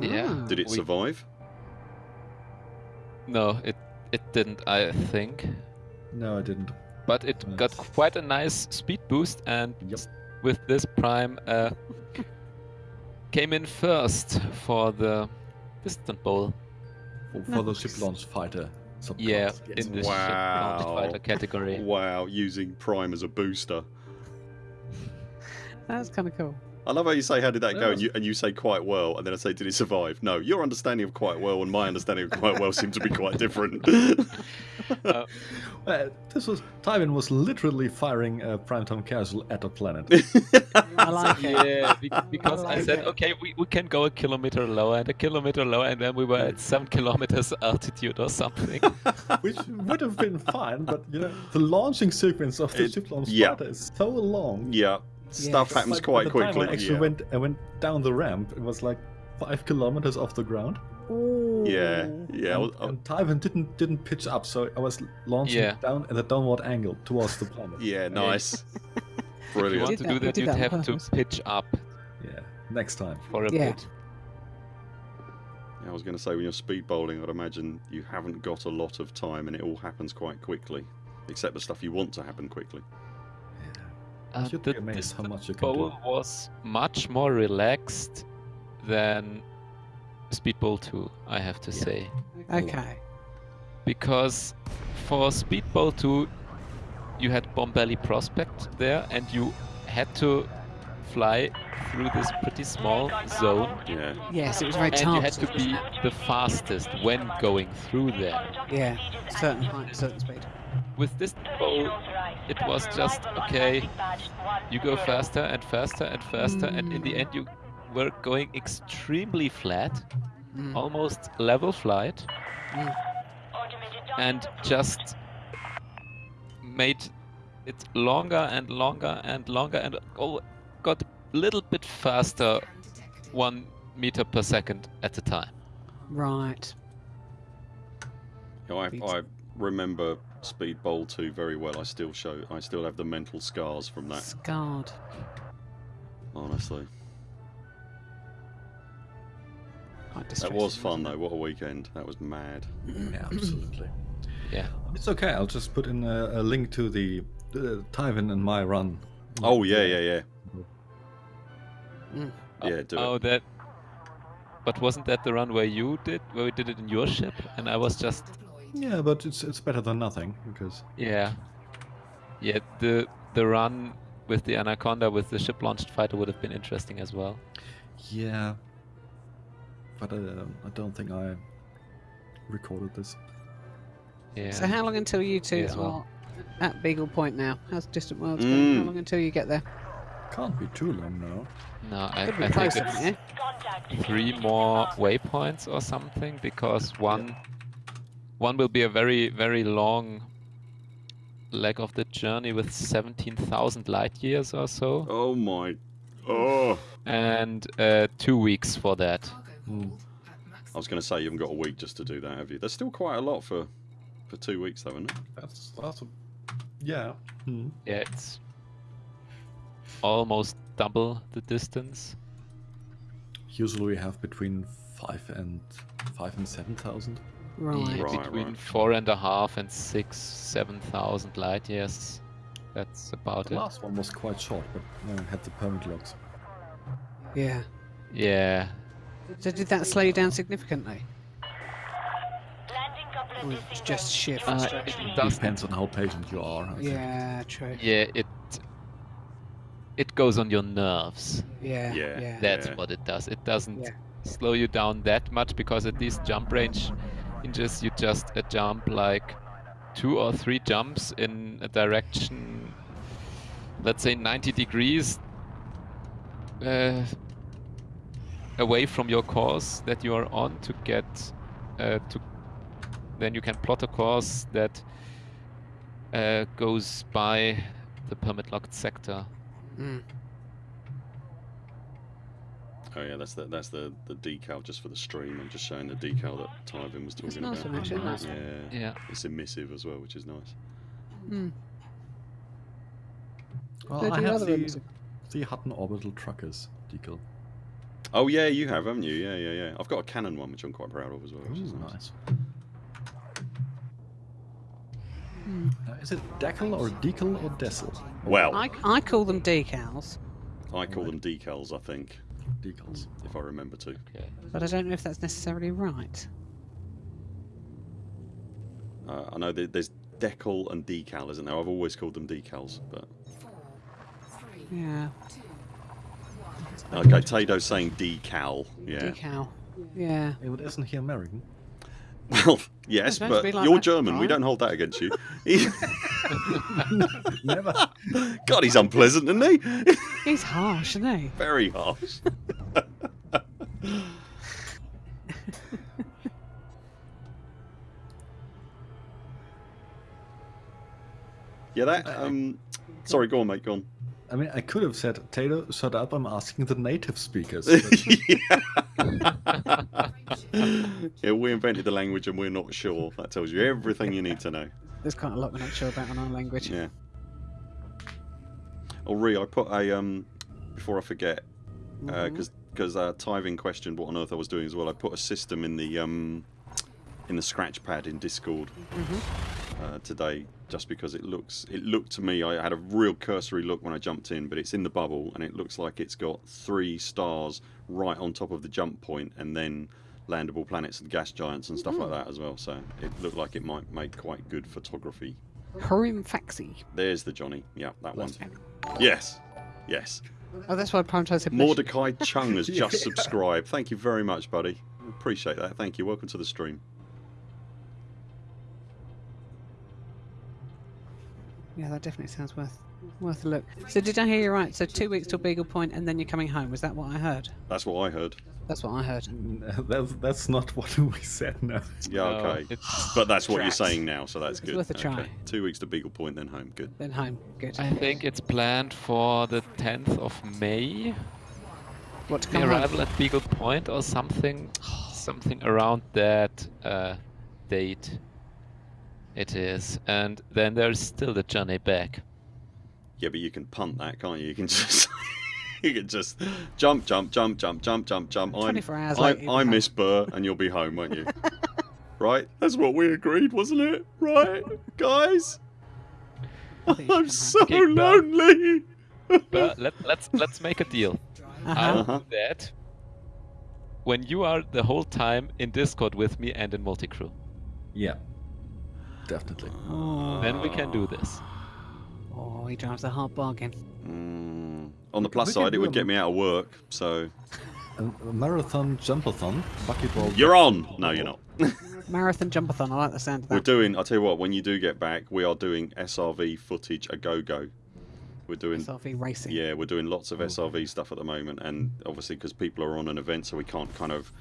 Yeah. Ah. Did it We- survive? No, it it didn't, I think. No, I didn't. But it got quite a nice speed boost, and Yep. with this prime, uh, came in first for the distant bowl. For, for the ship launch fighter. subclass, Yeah, yes. in the ship Wow. launched fighter category. Wow, using Prime as a booster. That's kind of cool. I love how you say, "How did that go?" And you and you say quite well, and then I say, "Did it survive?" No, your understanding of quite well and my understanding of quite well seem to be quite different. Uh, Uh, this was Tywin was literally firing a Primetime Casual at a planet. I like it. yeah, be- because I like said, it. okay, we, we can go a kilometer lower and a kilometer lower, and then we were at seven kilometers altitude or something. Which would have been fine, but you know, the launching sequence of the It- ship launch yeah. Sparta is so long. yeah, stuff Yes. happens Like, quite by the time quickly. I actually yeah. went, I went down the ramp. It was like five kilometers off the ground. Yeah, yeah. I and, was- I- and Tywin didn't didn't pitch up, so I was launching Yeah. down at a downward angle towards the planet. yeah, nice. if you want to do that, that, you'd that have to pitch up Yeah, next time. for a Yeah. bit. I was going to say, when you're speed bowling, I'd imagine you haven't got a lot of time and it all happens quite quickly. Except the stuff you want to happen quickly. Uh, You'd the, be amazed how much you can bowl do. was much more relaxed than Speed Bowl 2, I have to Yeah. say. Okay. Because for Speedball 2, you had Bombelli Prospect there, and you had to fly through this pretty small zone, Yeah. Yes, it was very and you had to be the fastest when going through there. Yeah, certain height, certain speed. With this bowl, it was just okay. You go faster and faster and faster, and in the end, you were going extremely flat, Mm. almost level flight, Mm. and just made it longer and longer and longer, and all got a little bit faster, one meter per second at a time. Right. You know, I, I remember Speed Bowl 2 very well. I still show, I still have the mental scars from that, Scarred. honestly. That distressing. was fun though. What a weekend. That was mad. Yeah, absolutely. Yeah. It's okay. I'll just put in a, a link to the uh, Tywin and my run. Oh yeah, yeah, yeah. Mm. Yeah, do oh, it. that. But wasn't that the run where you did, where we did it in your ship, and I was just Yeah, but it's it's better than nothing because Yeah. Yeah, the the run with the Anaconda with the ship launched fighter would have been interesting as well. yeah. But uh, I don't think I recorded this. Yeah. So how long until you two Me as well. are at Beagle Point now? How's Distant Worlds going? How Mm. long until you get there? Can't be too long now. no, I, I think it's yeah? three more waypoints or something because one one will be a very very long leg of the journey with 17,000 light years or so Oh my. Oh. and uh, two weeks for that. Hmm. I was going to say you haven't got a week just to do that, have you? There's still quite a lot for for two weeks though, isn't it? That's that's a, yeah. Hmm. Yeah, it's almost double the distance. Usually we have between five and five and seven thousand. Right. Yeah, Right, between right. four and a half and six, seven thousand light years. That's about The it. last one was quite short, but uh, had the permit logs. Yeah. Yeah. So did that slow you down significantly? Or it's just sheer Uh, frustration? it. Depends on how patient you are. I think. yeah, true. Yeah, it. It goes on your nerves. Yeah. Yeah. Yeah. That's Yeah. what it does. It doesn't Yeah. slow you down that much because at these jump range inches, you just a jump like two or three jumps in a direction, let's say 90 degrees uh, away from your course that you are on to get uh, to. Then you can plot a course that uh, goes by the permit locked sector. Mm. Oh yeah, that's the that's the the decal just for the stream. I'm just showing the decal that Tyvin was talking nice about. one, nice yeah. Yeah. It's emissive as well, which is nice. Mm. Well, I have the, the Hutton Orbital Truckers decal. Oh yeah, you have, haven't you? Yeah, yeah, yeah. I've got a Canonn one, which I'm quite proud of as well. Which is Ooh, nice. nice. Hmm. Uh, is it decal or decal or decal? Well, I, I call them decals, I call them decals. I think, Decals. if I remember to. Okay. but I don't know if that's necessarily right. Uh, I know that there's decal and decal, isn't there? I've always called them decals, but Four, three, Yeah. two, one. Okay. Tato's saying decal. Yeah. Decal. Yeah. Yeah, but isn't he American? Well, yes, It's but like you're that, German. We don't hold that against you. Never. God, he's unpleasant, isn't he? He's harsh, isn't he? Very harsh. yeah, that. Um, sorry, go on, mate. Go on. I mean, I could have said, Taylor, shut up, I'm asking the native speakers. but- yeah, we invented the language and we're not sure. That tells you everything you need to know. There's quite a lot we're not sure about in our language. Yeah. Oh, Ree, I put a um before I forget because because uh, Tyving questioned what on earth I was doing as well. I put a system in the um in the scratch pad in Discord uh, today just because it looks it looked to me I had a real cursory look when I jumped in, but it's in the bubble and it looks like it's got three stars right on top of the jump point and then landable planets and gas giants and stuff like hmm. that as well. So it looked like it might make quite good photography. Purim Faxi. There's the Johnny. Yeah, that one. Yes. Yes. Oh, that's why Primetime said Mordecai Chung has just subscribed. Thank you very much, buddy. Appreciate that. Thank you. Welcome to the stream. Yeah, that definitely sounds worth worth a look. So did I hear you right? So two weeks till Beagle Point, and then you're coming home. Was that what I heard? That's what I heard. That's what I heard. that's, that's not what we said, no. Yeah, okay. it's- But that's what you're saying now, so that's It's good. worth a Okay. try. Two weeks to Beagle Point, then home. Good. Then home. Good. I think it's planned for the 10th of May. What to The come home? arrival at Beagle Point or something, something around that uh, date. It is, and then there's still the journey back. Yeah, but you can punt that, can't you? You can just. you can just jump, jump, jump, jump, jump, jump, jump. I'm, 24 hours I, later, I miss Burr, and you'll be home, won't you? right? That's what we agreed, wasn't it? Right, guys? I think you I'm so Okay, lonely. But let, let's let's make a deal. Uh-huh. I'll Uh-huh. do that when you are the whole time in Discord with me and in multi-crew. Yeah. Definitely. Oh, Then we can do this. oh, he drives a hard bargain. Mm, on the We- plus can side, it would a- get me out of work, so. A, a marathon jumpathon, bucketball. You're on! No, you're not. Marathon jumpathon. I like the sound of that. We're doing, I'll tell you what, when you do get back, we are doing SRV footage a go go. We're doing, SRV racing. yeah, we're doing lots of SRV stuff at the moment, and obviously because people are on an event, so we can't kind of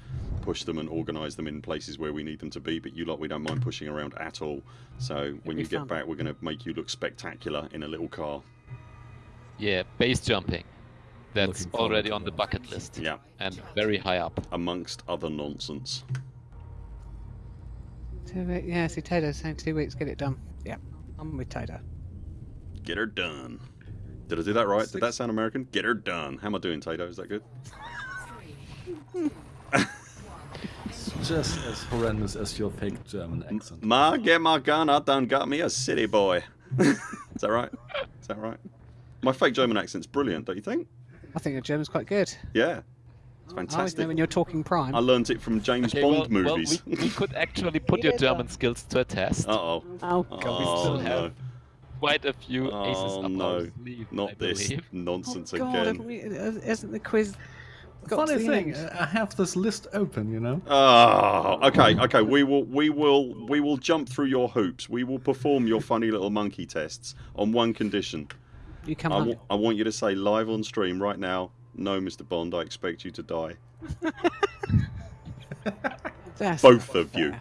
push them and organise them in places where we need them to be. But you lot, we don't mind pushing around at all. So when be you get back, we're going to make you look spectacular in a little car. Yeah, base jumping. That's already on the bucket list Yeah, and very high up. amongst other nonsense. Two we- yeah, see, Tato's saying two weeks, get it done. Yeah, I'm with Tato. Get her done. Did I do that right? Did that sound American? Get her done. How am I doing, Tato? Is that good? Just as horrendous as your fake German accent. Ma, get my gun. I done got me a city boy. Is that right? Is that right? My fake German accent's brilliant, don't you think? I think your German's quite good. Yeah. It's I fantastic. know when you're talking prime. I learned it from James Okay, Bond well, well, movies. we, we could actually put your German skills to a test. Uh oh. Oh, God. Oh, still no. Have Quite a few aces Oh, up no. our sleeve, I Not this believe. nonsense oh, God, again. we, uh, isn't the quiz got Funny thing, end? I have this list open, you know. Oh, okay, okay. We will, we will, we will jump through your hoops. We will perform your funny little monkey tests on one condition. You come I, I want you to say live on stream right now. No, Mr. Bond, I expect you to die. Both not of you.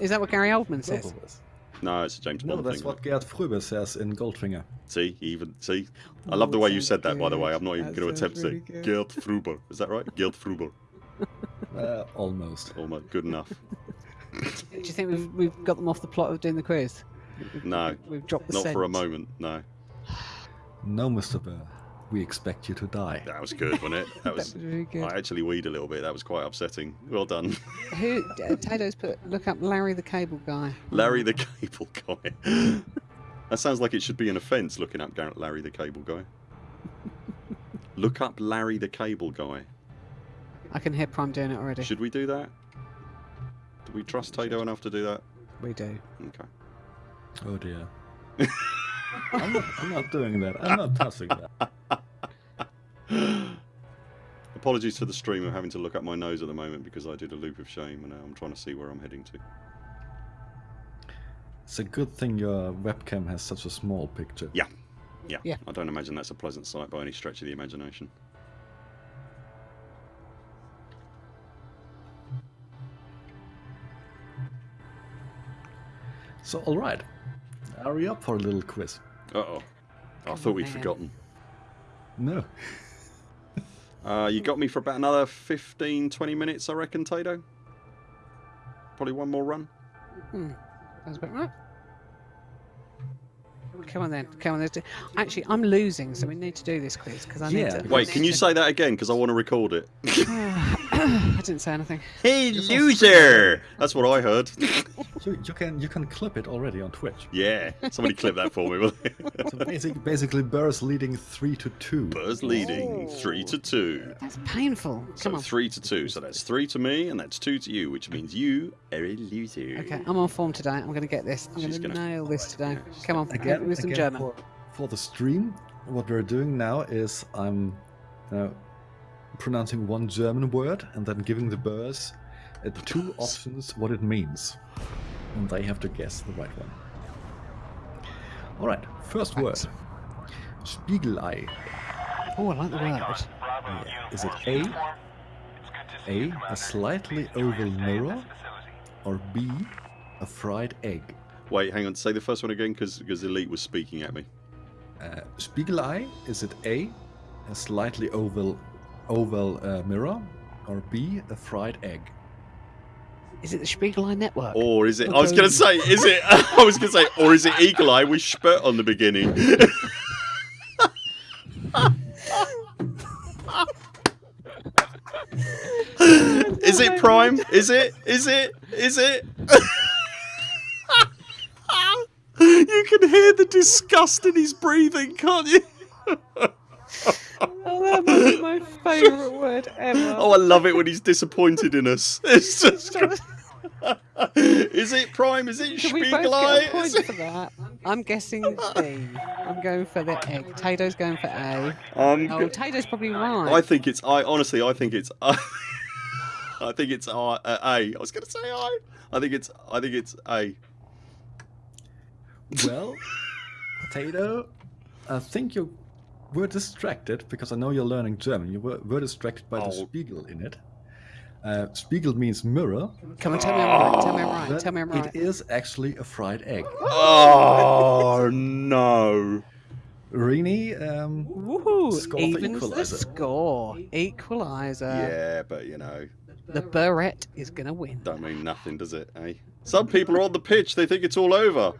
Is that what Gary Oldman Both says? Of us. No, it's a James No, Bond that's thing. what Gerd Fröbe says in Goldfinger. See, even see. I love the way you said that. By the way. I'm not even going to attempt sounds to say really good. Gerd Fruber. Is that right? Gerd Fruber. Uh, almost. Almost good enough. Do you think we've, we've got them off the plot of doing the quiz? No, We've dropped the not for a moment. No, No, Mr. Burr. We expect you to die. that was good, wasn't it? That That was. was really good. I actually weed a little bit. That was quite upsetting. Well done, Who? Uh, Tato's put. Look up Larry the Cable Guy. Larry the Cable Guy. that sounds like it should be an offence. Looking up Gar- Larry the Cable Guy. Look up Larry the Cable Guy. I can hear Prime doing it already. Should we do that? Do we trust Tato enough to do that? We do. Okay. Oh dear. I'm, not, I'm not doing that. I'm not touching that. Apologies to the stream. I'm having to look up my nose at the moment because I did a loop of shame and now I'm trying to see where I'm heading to. It's a good thing your webcam has such a small picture. Yeah. Yeah. Yeah. I don't imagine that's a pleasant sight by any stretch of the imagination. So, alright. Are we up for a little quiz? Uh oh. I thought we'd man. forgotten. No. Uh, you got me for about another 15, 20 minutes, I reckon, Tato. Probably one more run. Hmm. Sounds about right. Come on then. Come on. Let's. Actually, I'm losing, so we need to do this quiz because I need Yeah. to. Wait, can you say that again? Because I want to record it. I didn't say anything. hey, loser! That's what I heard. You, you can you can clip it already on Twitch. yeah, somebody clip that for me, will they? So basic, basically, Burr's leading three to two. Buzz leading three to two. That's painful. So Come on. three to two. So that's three to me, and that's two to you, which means you are a loser. Okay, I'm on form today. I'm going to get this. I'm going to nail this today. Yeah. Come on. Again, hit with some again German. For, for the stream, what we're doing now is I'm uh, pronouncing one German word and then giving the Burrs uh, two options what it means. And they have to guess the right one. Alright, first word. Spiegelei. Oh, I like the word. Bravo Yeah. Is it A, uniform. It's good to see A, a slightly oval to mirror, or B, a fried egg? Wait, hang on. Say the first one again, because because Elite was speaking at me. Uh, Spiegelei, is it A, a slightly oval oval uh, mirror, or B, a fried egg? Is it the Spiegelei network? Or is it? I was going to say, is it? I was going to say, or is it Eagle Eye with spurt on the beginning? is it Prime? Is it? Is it? Is it? you can hear the disgust in his breathing, can't you? Oh, that might be my favourite word ever. Oh, I love it when he's disappointed in us. It's just. is it Prime? Is it Can we both get a point Is it- for that? I'm guessing B. I'm going for the egg. Tato's going for A. Um, Oh, Tato's probably right. I think it's I. Honestly, I think it's I. I think it's I, uh, A. I was going to say I. I think it's I think it's A. Well, Potato, I think you were distracted because I know you're learning German. You were, were distracted by the Oh. Spiegel in it. Uh, Spiegel means mirror. Come on, tell me I'm right. Tell me I'm right. but Tell me I'm right. It is actually a fried egg. Oh no! Rini, um, Woohoo! Score for Evens the equaliser. score. Equaliser. Yeah, but you know, The Barrett is going to win. don't mean nothing, does it? Eh? Some people are on the pitch. They think it's all over.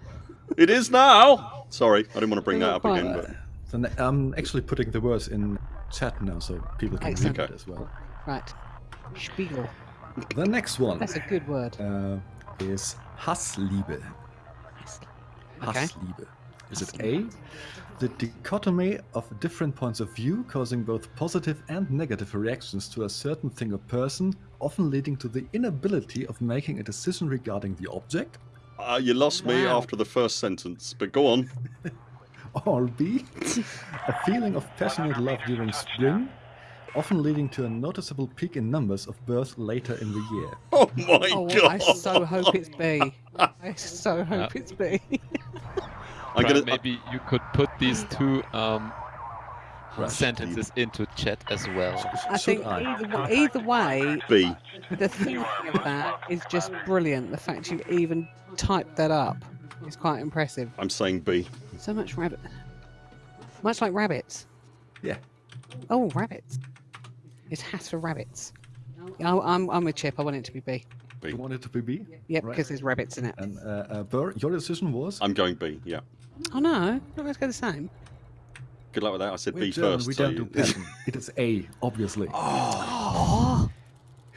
It is now. Sorry, I didn't want to bring that up again, but so I'm actually putting the words in chat now so people can Excellent. read it as well. Right. Spiegel. The next one That's a good word. uh, is Hassliebe. Okay. Hassliebe. Is it A? The dichotomy of different points of view causing both positive and negative reactions to a certain thing or person, often leading to the inability of making a decision regarding the object? uh, you lost me after the first sentence. But go on. Or B? a feeling of passionate love during spring, often leading to a noticeable peak in numbers of births later in the year. Oh my Oh, god! I so hope it's B. I so hope it's B. I'm gonna, maybe you could put these two um, Right. sentences into chat as well. I think I? either, either way, B. the thinking of that is just brilliant. The fact you even typed that up is quite impressive. I'm saying B. So much rabbit. Much like rabbits. Yeah. Oh, rabbits. It's hat for rabbits. Yeah, I- I'm, I'm with Chip. I want it to be B. B. You want it to be B? Yep, Right. because there's rabbits in it. And uh, uh, Burr, your decision was? I'm going B. Yeah. Oh no, let's go the same. Good luck with that. I said We're B German, first. we so don't do you- pattern. it is A, obviously. Oh,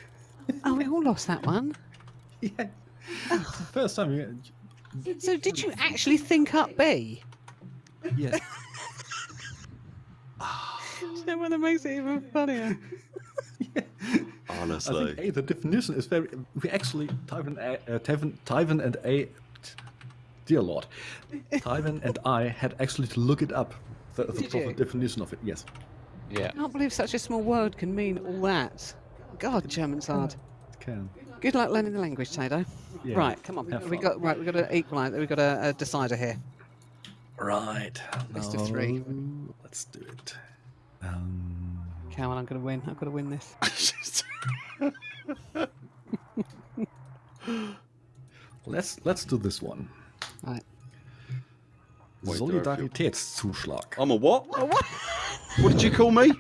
oh, we all lost that one. yeah. It's the first time you. So did you actually think up B? Yeah. You know what that makes it even funnier? I Honestly. think A, the definition is very. We actually, Tyven, A- uh, Tyven, Tyven and A. Dear Lord. Tyven and I had actually to look it up. The, the proper you? definition of it, yes. Yeah. I can't believe such a small word can mean all that. God, German's hard. It can. Good luck learning the language, Tato. Yeah. Right, come on. Have We fun. got right. We got to equalise. We got a, a decider here. Right. Best of three. Let's do it. Um, Cowan, I'm going to win. I've got to win this. let's let's do this one. Right. Wait, do I feel- Solidaritätszuschlag. I'm a what? What did you call me?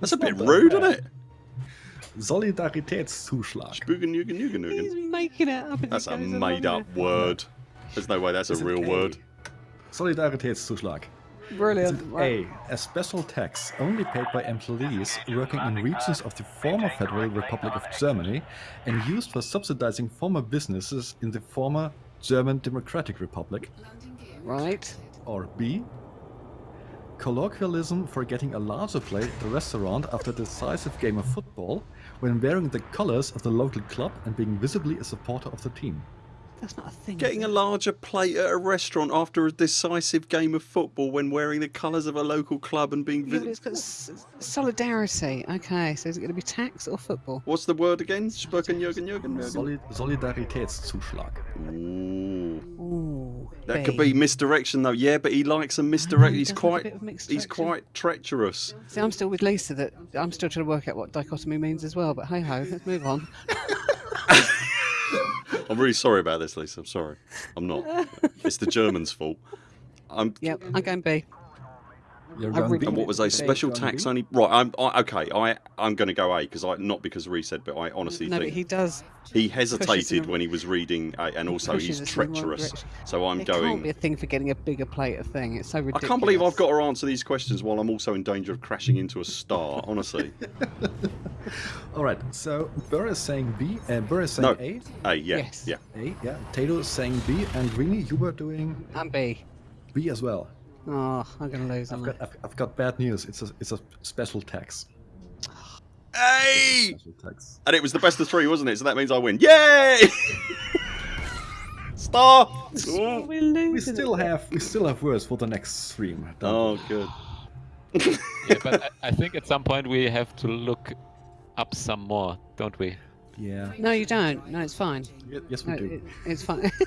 That's a bit rude, isn't it? Solidaritätszuschlag. Spoogen, yugen, yugen, He's making it up. That's a made up there. word. There's no way that's a real A? word. Solidaritätszuschlag. Brilliant. it A. A special tax only paid by employees working in regions of the former Federal Republic of Germany and used for subsidizing former businesses in the former German Democratic Republic. Right. Or B. Colloquialism for getting a larger plate at the restaurant after a decisive game of football when wearing the colors of the local club and being visibly a supporter of the team. That's not a thing. Getting a larger plate at a restaurant after a decisive game of football when wearing the colours of a local club and being. Yeah, but it's got solidarity. Okay, so is it going to be tax or football? What's the word again? Spoogen, yugen, yugen, yugen. Solid Solidaritätszuschlag. Ooh. Ooh. That could be misdirection though. Yeah, but he likes a misdirect. He's does a quite. bit of mixed He's quite treacherous. See, I'm still with Lisa that I'm still trying to work out what dichotomy means as well. But hey ho, let's move on. I'm really sorry about this, Lisa. I'm sorry. I'm not. It's the Germans' fault. I'm. Yep, I'm going B. You're going really- And what was a special tax be? only? Right. I'm I, okay. I I'm going to go A because I not because Ree said, but I honestly No, but think he does. he hesitated when he was reading, A, and also pushes he's us in the wrong treacherous. So I'm There going. can't be a thing for getting a bigger plate of thing. It's so ridiculous. I can't believe I've got to answer these questions while I'm also in danger of crashing into a star. Honestly. All right, so Burr is saying B, and Burr is saying No. A. A. Yeah. Yes. Yeah. A, yeah. Tato is saying B, and Rini, you were doing I'm B. B as well. Oh, I'm going to lose. I've got, I? I've, I've got bad news. It's a, it's a special tax. A. Special tax. And it was the best of three, wasn't it? So that means I win. Yay! Star. Oh, we're losing. We it. still have we still have words for the next stream. don't Oh, good. Yeah, but I, I think at some point we have to look up some more, don't we? we? Yeah. No, you don't. No, it's fine. Yes, we No, do. it, it's fine.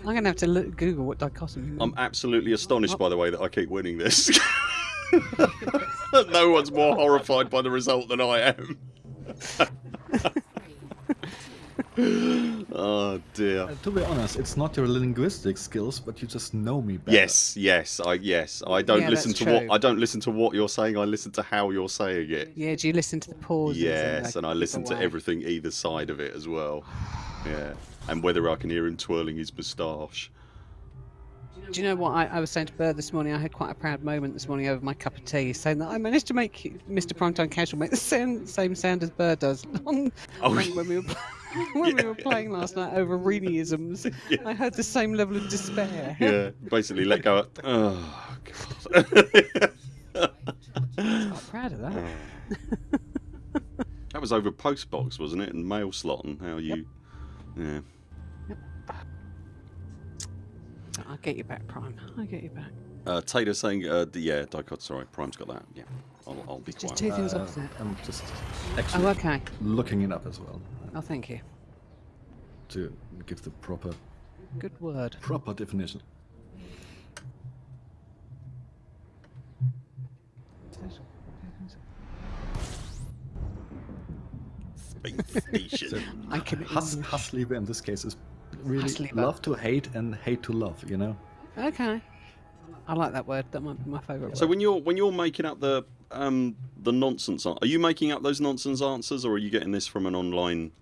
I'm going to have to look, Google what dichotomy means. I'm absolutely astonished by the way that I keep winning this. no one's more horrified by the result than I am. oh dear. Uh, to be honest, it's not your linguistic skills, but you just know me better. Yes, yes, I yes. I don't Yeah, listen that's to what. I don't listen to what you're saying. I listen to how you're saying it. Yeah, do you listen to the pauses? Yes, and I listen to everything either side of it as well. Yeah, and whether I can hear him twirling his moustache. Do you know what I, I was saying to Bird this morning? I had quite a proud moment this morning over my cup of tea, saying that I managed to make Mr. Primetime Casual make the same, same sound as Bird does on, Oh, when, when we were when we were playing last night over Reeniisms. Yeah. I had the same level of despair. Yeah, basically let go. Of, oh God! I'm proud of that. Oh. that was over postbox, wasn't it? And mail slot and how you. Yeah. I'll get you back, Prime. I'll get you back. Uh, Taylor saying, uh, d- yeah, Dicot, sorry, Prime's got that. Yeah, I'll, I'll be Just quiet. two things Uh, opposite. I'm just Oh, okay. looking it up as well Oh, thank you. to give the proper Good word. proper definition. Space station. I can. Hus- Husliebe in this case is really love to hate and hate to love. You know. Okay. I like that word. That might be my favourite so word. when you're when you're making up the um the nonsense, are you making up those nonsense answers, or are you getting this from an online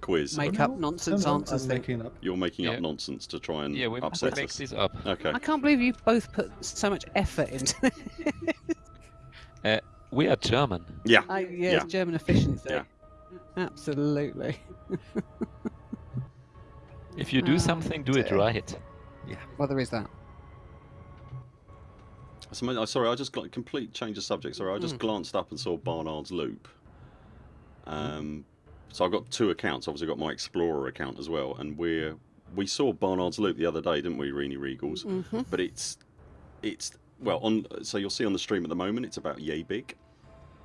quiz? Make Okay. up nonsense No, no, answers I'm making up. You're making Yeah. up nonsense to try and Yeah, we upset make us. these up. Okay. I can't believe you both put so much effort into it. Uh, we are German. Yeah. I, yeah, Yeah. it's German efficiency. Yeah. Absolutely. If you do Oh, something, do it dear. right. Well, there is that. So, sorry, I just got complete change of subject. Sorry, I just Mm. glanced up and saw Barnard's Loop. Um, so I've got two accounts. Obviously, got my Explorer account as well, and we're we saw Barnard's Loop the other day, didn't we, Reenie Regals? hmm But it's it's well, on so you'll see on the stream at the moment, it's about yay big,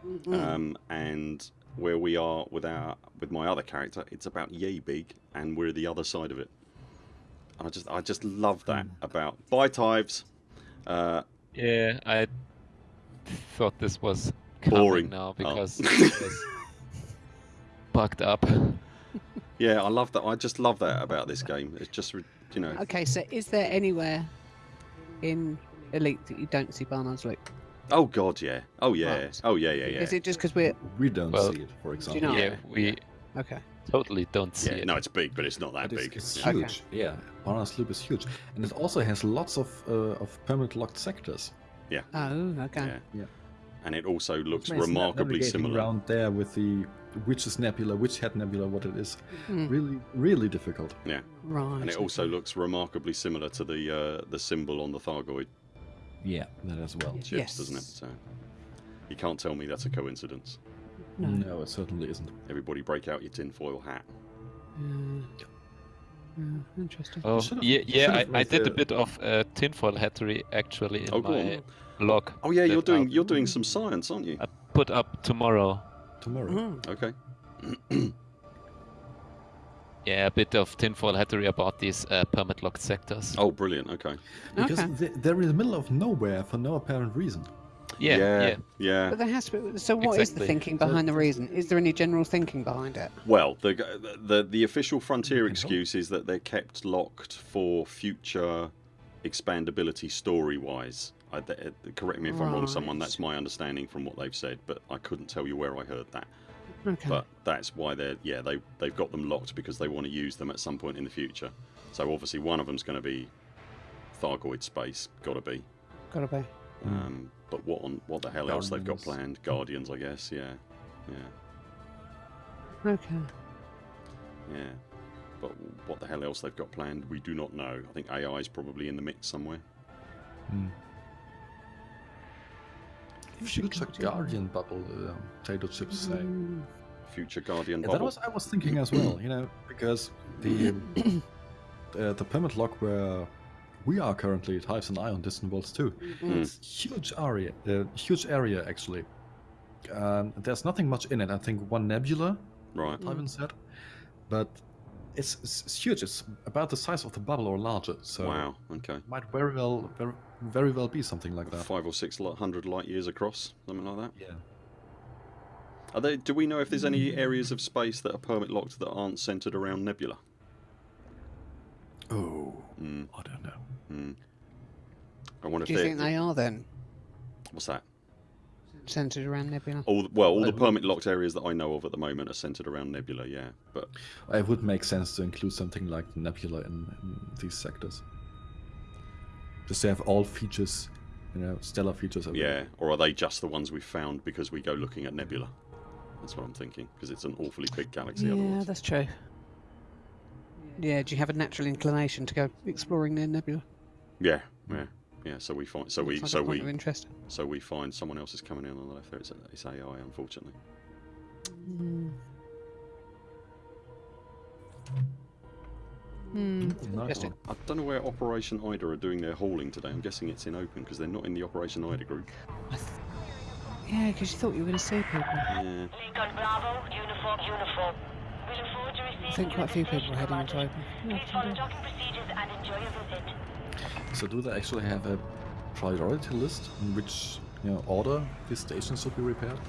Mm. um, and where we are with our with my other character, it's about yay big, and we're the other side of it. And I just I just love that about by hives. Uh, Yeah, I thought this was Boring. now Oh. because it was bugged up. yeah, I love that. I just love that about this game. It's just you know. Okay, so is there anywhere in Elite that you don't see Barnard's Loop? Oh God, yeah. Oh yeah. Right. Oh yeah, yeah, yeah. Is it just because we're We don't Well, see it, for you example. know- yeah, we okay? totally don't see Yeah, it. no, it's big, but it's not that But it's, big. it's Yeah. Okay. huge. Yeah, Barnard's Loop is huge, and it also has lots of uh, of permanent locked sectors. Yeah. Oh, okay. Yeah. Yeah. And it also looks Which remarkably similar. around there with the Witch's Nebula, Witch Head Nebula, what it is, Hmm, really, really difficult. Yeah. Right. And it also looks remarkably similar to the uh, the symbol on the Thargoid Yeah, that as well. ships, doesn't it? So you can't tell me that's a coincidence. No. No, it certainly isn't. Everybody break out your tinfoil hat. Yeah. Yeah, interesting. Oh, should've- yeah, yeah. I, I did a bit of uh, tinfoil hattery actually in Oh, my on. log. Oh yeah, you're doing I you're doing some science, aren't you? I put up tomorrow. Tomorrow. Mm. Okay. Yeah, a bit of tinfoil hattery about these uh, permit locked sectors. Oh, brilliant. Okay. Because Okay. they- they're in the middle of nowhere for no apparent reason. yeah, yeah. yeah. But there has to be. So, what is the thinking behind the reason? Is there any general thinking behind it? Well, the the the official frontier excuse is that they're kept locked for future expandability story wise. I, uh, correct me if I'm wrong, someone. That's my understanding from what they've said, but I couldn't tell you where I heard that. Okay. But that's why they're yeah they they've got them locked because they want to use them at some point in the future. So obviously one of them's going to be Thargoid space, got to be. Gotta be. Um, but what on what the hell else they've got planned? Guardians, I guess. Yeah, yeah. Okay. Yeah. But what the hell else they've got planned, we do not know. I think AI is probably in the mix somewhere. Hmm. Future Guardian bubble, uh, potato chips say. Mm, Future Guardian Yeah, bubble. that was I was thinking as well, you know, because the uh, the permit lock where we are currently it hives an eye on distant worlds too. Mm. It's huge area, uh, huge area actually. Um, there's nothing much in it. I think one nebula, Right. Ivan said, but it's, it's, it's huge. It's about the size of the bubble or larger. So Wow. Okay. might very well, very, very well be something like that. Five or six hundred light years across, something like that. Yeah. Are they? Do we know if there's any areas of space that are permit locked that aren't centered around Nebula? Oh, Mm, I don't know. mm. I wonder if Do you they're. think they are then What's that? Centered around Nebula? All the, well, all the I- permit locked areas that I know of at the moment are centered around Nebula. Yeah, but It would make sense to include something like nebula in, in these sectors. Just to have all features, you know, stellar features. everywhere. yeah, or are they just the ones we found because we go looking at Nebula? That's what I'm thinking because it's an awfully big galaxy. Yeah, otherwise. that's true. Yeah, do you have a natural inclination to go exploring near Nebula? Yeah, yeah, yeah. So we find, so we, like so a point of we, interest. so we find someone else is coming in on the left there. It's, it's AI, unfortunately. Hmm. Hmm. Nice Interesting. I don't know where Operation Ida are doing their hauling today. I'm guessing it's in open because they're not in the Operation Ida group. Yeah, because you thought you were going to see people. Yeah. Lincoln Bravo, uniform, uniform. We look forward to receiving I think quite a few your people were heading into information. open. Yeah, So do they actually have a priority list in which you know order these stations should be repaired?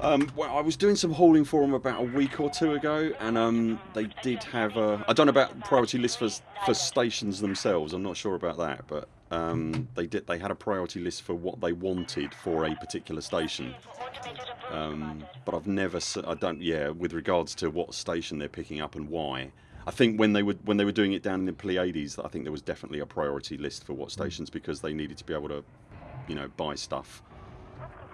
Um, well, I was doing some hauling for them about a week or two ago, and um, they did have a. I don't know about priority list for for stations themselves. I'm not sure about that, but um, they did. They had a priority list for what they wanted for a particular station. Um, but I've never. I don't. Yeah, with regards to what station they're picking up and why. I think when they were when they were doing it down in the Pleiades, I think there was definitely a priority list for what stations because they needed to be able to, you know, buy stuff.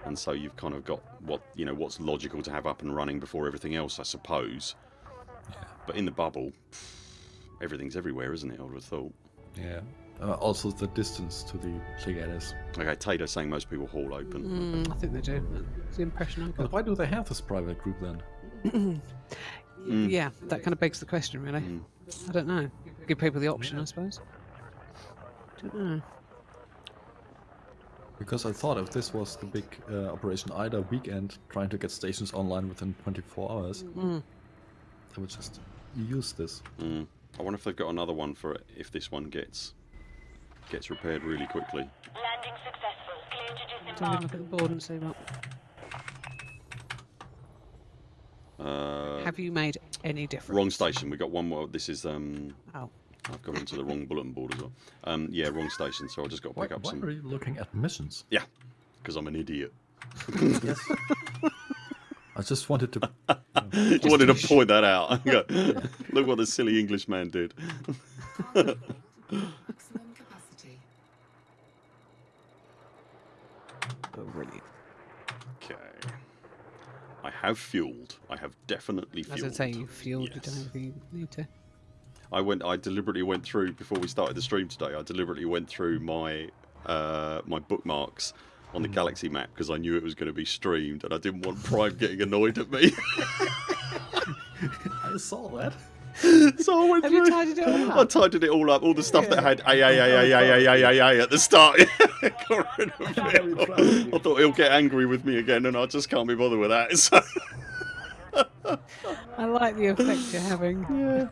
And so you've kind of got what you know what's logical to have up and running before everything else, I suppose. yeah. But in the bubble, everything's everywhere, isn't it? I would have thought. Yeah. Uh, also the distance to the Pleiades. Okay, Tato saying most people haul open. Mm, I think they do. That's the impression I But got. why do they have this private group then? Mm. Yeah, that kind of begs the question, really. Mm. I don't know. Give people the option, I suppose. Don't know. Because I thought if this was the big uh, Operation IDA weekend, trying to get stations online within 24 hours, Mm. I would just use this. Mm. I wonder if they've got another one for it if this one gets gets repaired really quickly. Landing successful. Clear to Don't disembark. look at the board and see what. Uh, Have you made any difference? wrong station. We got one more. This is um. Oh. I've gone into the wrong bulletin board as well. Um, yeah, wrong station. So I just got to Why, pick up why some. are you looking at missions? Yeah, because I'm an idiot. yes. I just wanted to. I wanted to point that out. Look what the silly English man did. Maximum capacity. Oh, brilliant. I have fueled. I have definitely As fueled. I say, you fueled. You don't Yes. you need to. I went. I deliberately went through before we started the stream today. I deliberately went through my uh, my bookmarks on the Hmm. galaxy map because I knew it was going to be streamed, and I didn't want Prime getting annoyed at me. I saw that. So I went Have through. you tidied it all up? I tidied it all up. All the stuff that had a a a a a a a a at the start. Got rid of it. proud of you. I thought he'll get angry with me again, and I just can't be bothered with that. So. I like the effect you're having.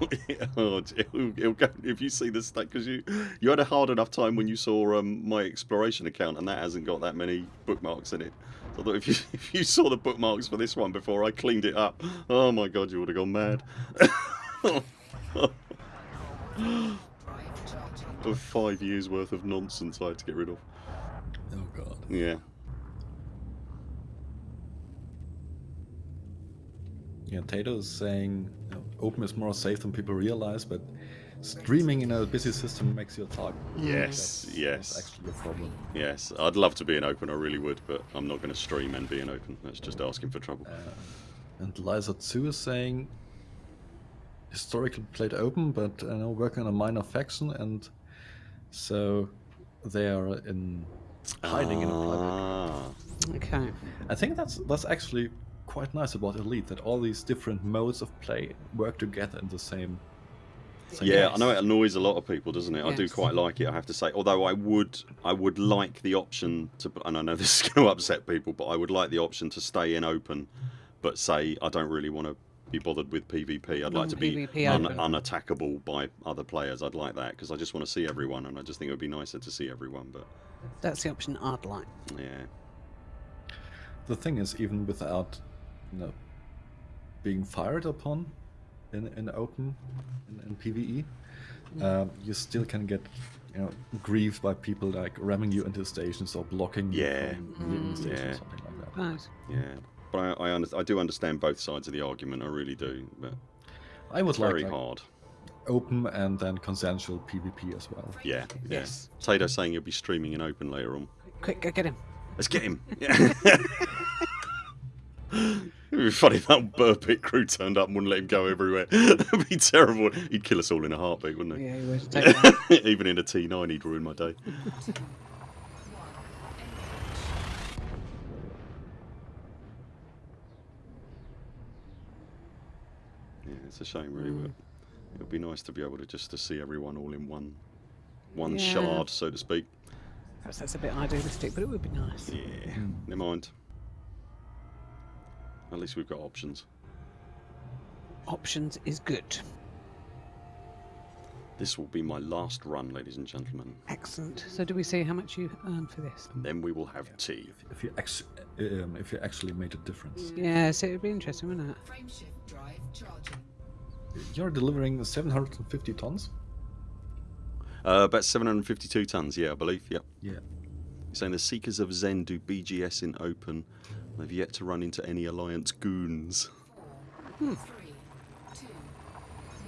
oh, it'll, it'll go, if you see this state, because you you had a hard enough time when you saw um, my exploration account, and that hasn't got that many bookmarks in it. So I thought if you if you saw the bookmarks for this one before I cleaned it up, oh my god, you would have gone mad. Of five years worth of nonsense I had to get rid of. Oh god. Yeah. Yeah, Tato is saying you know, open is more safe than people realize, but streaming in a busy system makes your talk. Yes. That's, yes. That's actually a problem. Yes. I'd love to be an open. I really would, but I'm not going to stream and be an open. That's just asking for trouble. Uh, and Liza 2 is saying historically played open, but uh, now working on a minor faction, and so they are in hiding in a private. Ah. Okay. I think that's that's actually quite nice about Elite that all these different modes of play work together in the same. same Yeah, I know it annoys a lot of people, doesn't it? I do quite like it, I have to say. Although I would, I would like the option to, and I know this is going to upset people, but I would like the option to stay in open, but say I don't really want to be bothered with PvP. I'd like mm, to be un- unattackable by other players. I'd like that because I just want to see everyone, and I just think it would be nicer to see everyone. But That's the option I'd like. yeah, The thing is, even without, you know, being fired upon in in open in, in PVE, um, you still can get you know grieved by people like ramming you into stations or blocking you Yeah. from leaving stations Yeah. or something like that. Nice. yeah. But I, I, under- I do understand both sides of the argument. I really do. But I would it's like, very like hard. open and then consensual PvP as well. Yeah, yeah. Yes. Tato saying you'll be streaming in open later on. Quick, go get him. Let's get him. Yeah. It'd be funny if that burp pit crew turned up and wouldn't let him go everywhere. That'd be terrible. He'd kill us all in a heartbeat, wouldn't he? Yeah, he would. Even in a T9, he'd ruin my day. Yeah, it's a shame, really, but mm. it would be nice to be able to just to see everyone all in one, one Yeah. shard, so to speak. Perhaps that's a bit idealistic, but it would be nice. Yeah, never mind. At least we've got options. Options is good. This will be my last run, ladies and gentlemen. Excellent. So, do we see how much you earn for this? And then we will have tea. If you actually, um, if you actually made a difference, Yeah, so it'd be interesting, wouldn't it? Frameshift drive charging. you're delivering 750 tons. Uh, about 752 tons, yeah, I believe. Yep. Yeah. You're saying the Seekers of Zen do BGS in open. They've yet to run into any Alliance goons. Three, two,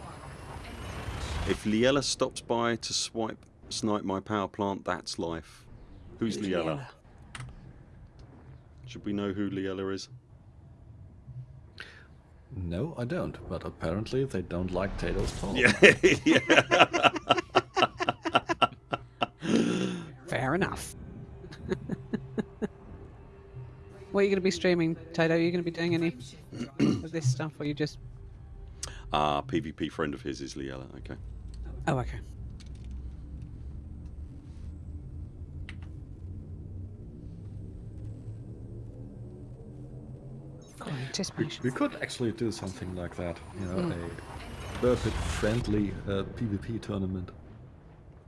one. If Liella stops by to swipe, snipe my power plant, that's life. Who's Liella? Should we know who Liella is? No, I don't. But apparently they don't like Tato's talk. Yeah, yeah. Fair enough. what are you going to be streaming, Tato? Are you going to be doing any of this stuff, or are you just? Ah, PvP friend of his is Liella. Okay. Oh, okay. We, we could actually do something like that. You know, a perfect friendly uh, PvP tournament.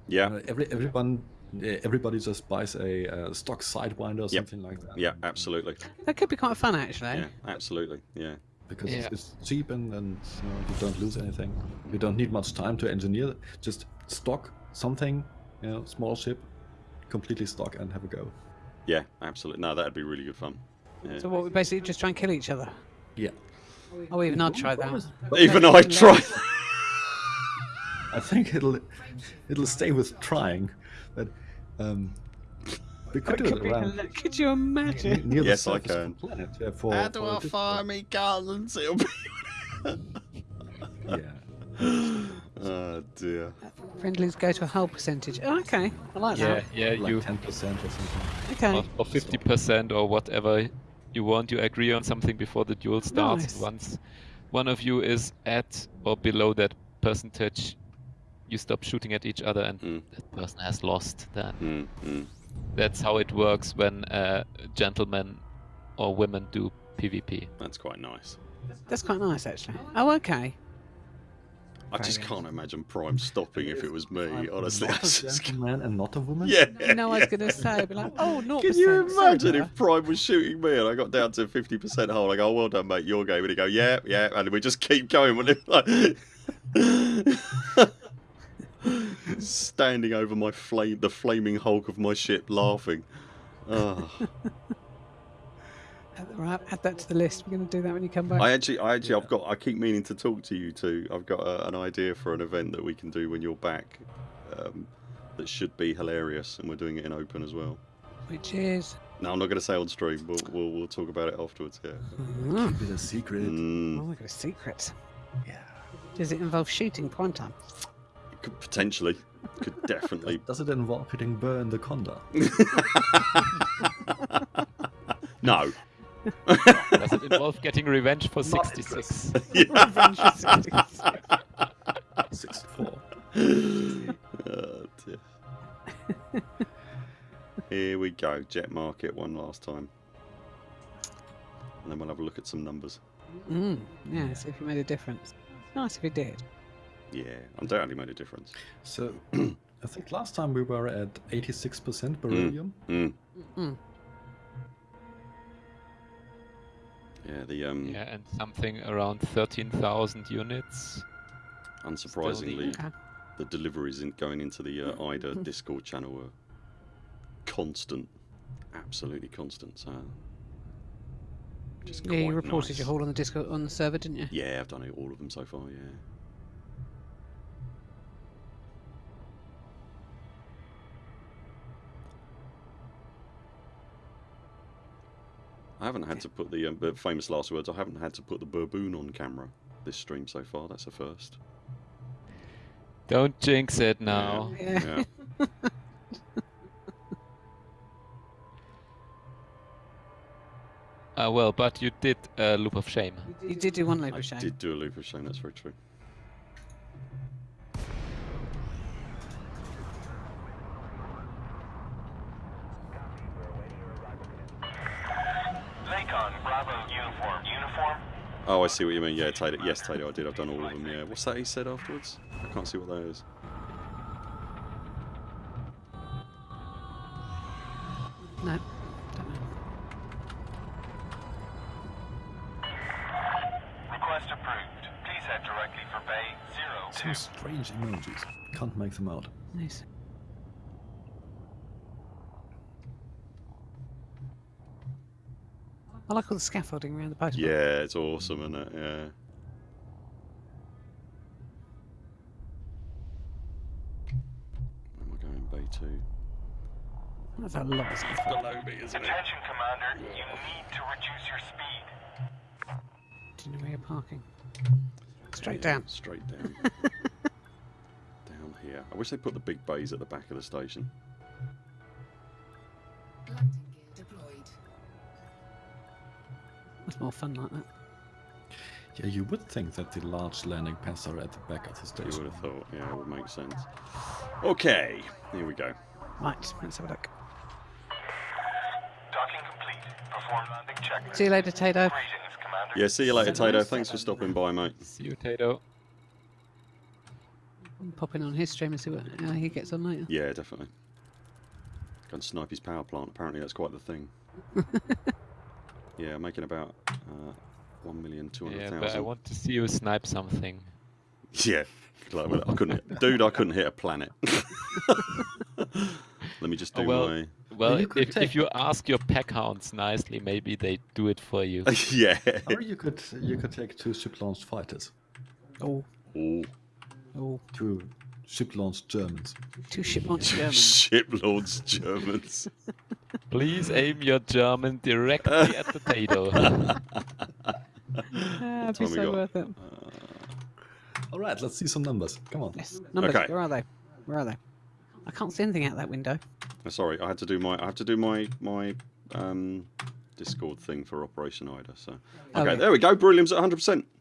Yeah. Uh, every everyone, uh, everybody just buys a uh, stock sidewinder or something like that. Yeah, absolutely. That could be quite fun, actually. Yeah, absolutely. Yeah. because Yeah. it's, it's cheap and, and you, know, you don't lose anything. You don't need much time to engineer. Just stock something, you know, small ship, completely stock and have a go. Yeah, absolutely. No, that'd be really good fun. Yeah. So what? We basically just try and kill each other. Yeah. Oh, even I'd try that. Even I try. I think it'll it'll stay with trying, but um, we could do it around hila- could you imagine? near the Yes, I surface of can. the planet. Yeah, for, for a different- me guns? It'll be. Yeah. oh dear. Friendlies go to a hull percentage. Oh, okay, I like Yeah, that. yeah, like you ten percent or something. Okay. or, or 50% or whatever you want. You agree on something before the duel starts. Nice. Once one of you is at or below that percentage, you stop shooting at each other, and Mm. that person has lost. Then Mm, mm. that's how it works when uh, gentlemen or women do PvP. That's quite nice. That's quite nice, actually. Oh, okay. I just can't imagine Prime stopping if it was me. I'm Honestly, not a just- gentleman and not a woman. yeah. No, I was going to say, be like, oh, not Can you imagine if Prime was shooting me and I got down to fifty percent hole? I go, "Well done, mate. Your game." And he go, "Yeah, yeah," and we just keep going. Like, standing over my flame, the flaming hulk of my ship, laughing. Oh. Right, add that to the list. We're going to do that when you come back. I actually, I actually, I've got. I keep meaning to talk to you two. I've got a, an idea for an event that we can do when you're back. Um, that should be hilarious, and we're doing it in open as well. Which is. No, I'm not going to say on stream. We'll, we'll we'll talk about it afterwards. Yeah. Oh, Keep it a secret. Mm, we've got a secret. Yeah. Does it involve shooting prime time? Could potentially, could definitely. Does it involve hitting Burr in the Conda? no. Does it involve getting revenge for Not 66? Revenge for 66. 64. Oh, dear. Here we go. Jet market one last time. And then we'll have a look at some numbers. Mm, yeah, see if it made a difference. Nice if it did. Yeah, undoubtedly made a difference. So, I think last time we were at 86% beryllium. Mm. Mm. Yeah, the um, yeah, and something around 13,000 units. unsurprisingly, Okay. the deliveries in, going into the uh, IDA Discord channel were constant, absolutely constant. So, which Yeah, you reported nice. your haul on the Discord on the server, didn't you? Yeah, I've done it, all of them so far. Yeah. I haven't had to put the um, famous last words. I haven't had to put the baboon on camera this stream so far. That's a first. Don't jinx it now. Yeah. Yeah. Uh, well, but you did a loop of shame. You did do one loop I of shame. I did do a loop of shame. That's very true. Lakon, Bravo, uniform. Uniform? Oh, I see what you mean. Yeah, Taylor. Yes, Taylor. I did. I've done all of them. Yeah. What's that he said afterwards? I can't see what that is. No, don't know. Request approved. Please head directly for Bay Zero Some Two. strange emojis. Can't make them out. Nice. I like all the scaffolding around the post. Yeah, it's awesome, isn't it? Yeah. Where am I going? Bay two. That's a lot of scaffolding. Below me, isn't it? Attention, Commander. You need to reduce your speed. Do you know where you're parking? Straight down. Straight down. down here. I wish they put the big bays at the back of the station. Landing gear deployed. That's more fun like that. Yeah, you would think that the large landing pads are at the back of the station. You would have thought. Yeah, it would make sense. Okay, here we go. Right, let's have a look. Docking complete. Perform landing checklist. See you later, Tato. Yeah, see you later, Tato. Thanks for um, stopping by, mate. See you, Tato. I'm popping on his stream and see what how he gets on later. Yeah, definitely. Go and snipe his power plant. Apparently, that's quite the thing. yeah, making about uh, one million two hundred Yeah, but I want to see you snipe something. Yeah, like, well, I couldn't, hit- dude. I couldn't hit a planet. Let me just Oh, do well. my. Well, you could if, if you ask your pack hounds nicely, maybe they do it for you. yeah. Or you could you could take two ship-launched fighters, Oh, Ooh. oh, two ship-launched Germans. two ship launched Germans. Shiplords Germans. Please aim your German directly at the Tato. Ah, it'd be so got. worth it. All right, let's see some numbers. Come on. Yes, numbers. Okay. Where are they? Where are they? I can't see anything out that window. Uh, Sorry, I had to do my. I have to do my my um, Discord thing for Operation Ida. So Oh, okay, yeah. there we go. Beryllium's at 100. percent Woohoo!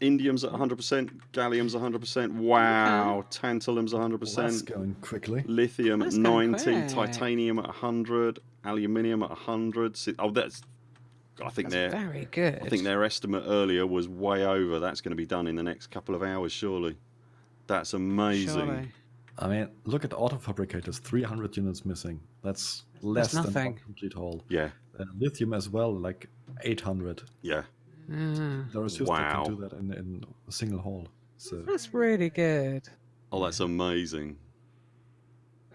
Indium's at 100. percent Gallium's 100. percent Wow. Tantalum's 100. That's percent going quickly. Lithium at That's going 90. quick. Titanium at 100. Aluminium at 100. Oh, that's. I think That's their very good. I think their estimate earlier was way over. That's going to be done in the next couple of hours, surely. That's amazing. Surely. I mean, look at the auto fabricators, 300 units missing. That's less than one nothing. complete hull. Yeah, Uh, lithium as well, like 800. yeah. Ah, There is just Wow. can do that in, in a single haul. So that's really good. Oh, that's amazing.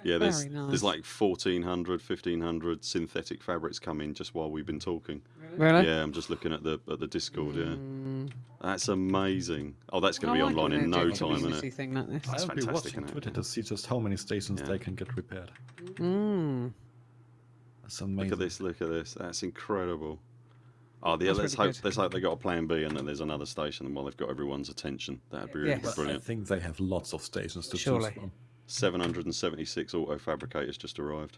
Yeah, there's Very nice. there's like 1400, 1500 synthetic fabrics coming just while we've been talking. Really? Yeah, I'm just looking at the at the Discord. Yeah, Mm, that's amazing. Oh, that's going to be like online in no time, community isn't it? thing like this. That's I'll be fantastic, watching isn't it? Twitter to see just how many stations Yeah. they can get repaired. Mm. That's amazing. Look at this. Look at this. That's incredible. Oh, yeah. That's Let's really hope. good. Let's hope they got a plan B and that there's another station. While they've got everyone's attention, that'd be really Yes. But I think they have lots of stations to Surely. choose from. 776 auto fabricators just arrived.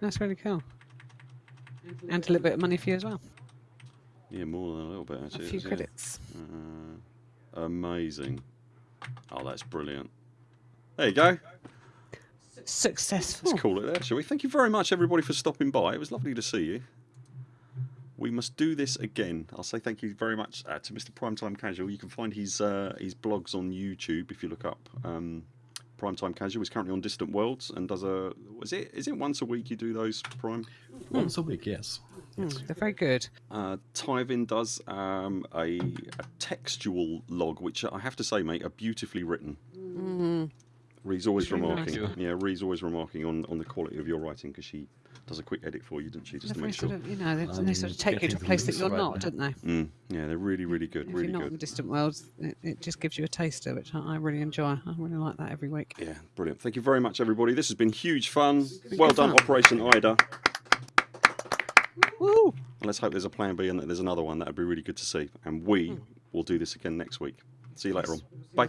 That's really cool. And a little bit of money for you as well. Yeah, more than a little bit A actually. few yeah. credits. Uh, amazing. Oh, that's brilliant. There you go. Successful. Let's call it there, shall we? Thank you very much, everybody, for stopping by. It was lovely to see you. We must do this again. I'll say thank you very much uh, to Mr. Primetime Casual. You can find his uh, his blogs on YouTube if you look up um, Primetime Casual. He's currently on Distant Worlds and does a. Was it? Is it once a week you do those Prime? Once a week, yes. Mm, they're very good. Uh, Tyvin does um, a, a textual log, which I have to say, mate, are beautifully written. Mm. Ree's always Very remarking. Yeah, Ree's always remarking on, on the quality of your writing because she does a quick edit for you, doesn't she, just They're to make sure. sort of, you know, they, they sort of take you to a place that you're right not, don't they? Mm, yeah, they're really, really good, If really you're not good. in distant worlds, it, it just gives you a taster, which I, I really enjoy. I really like that every week. Yeah, brilliant. Thank you very much, everybody. This has been huge fun. Well done, fun. Operation Ida. Woo! And let's hope there's a plan B and that there's another one. That would be really good to see. And we Hmm. will do this again next week. See you later on. Bye.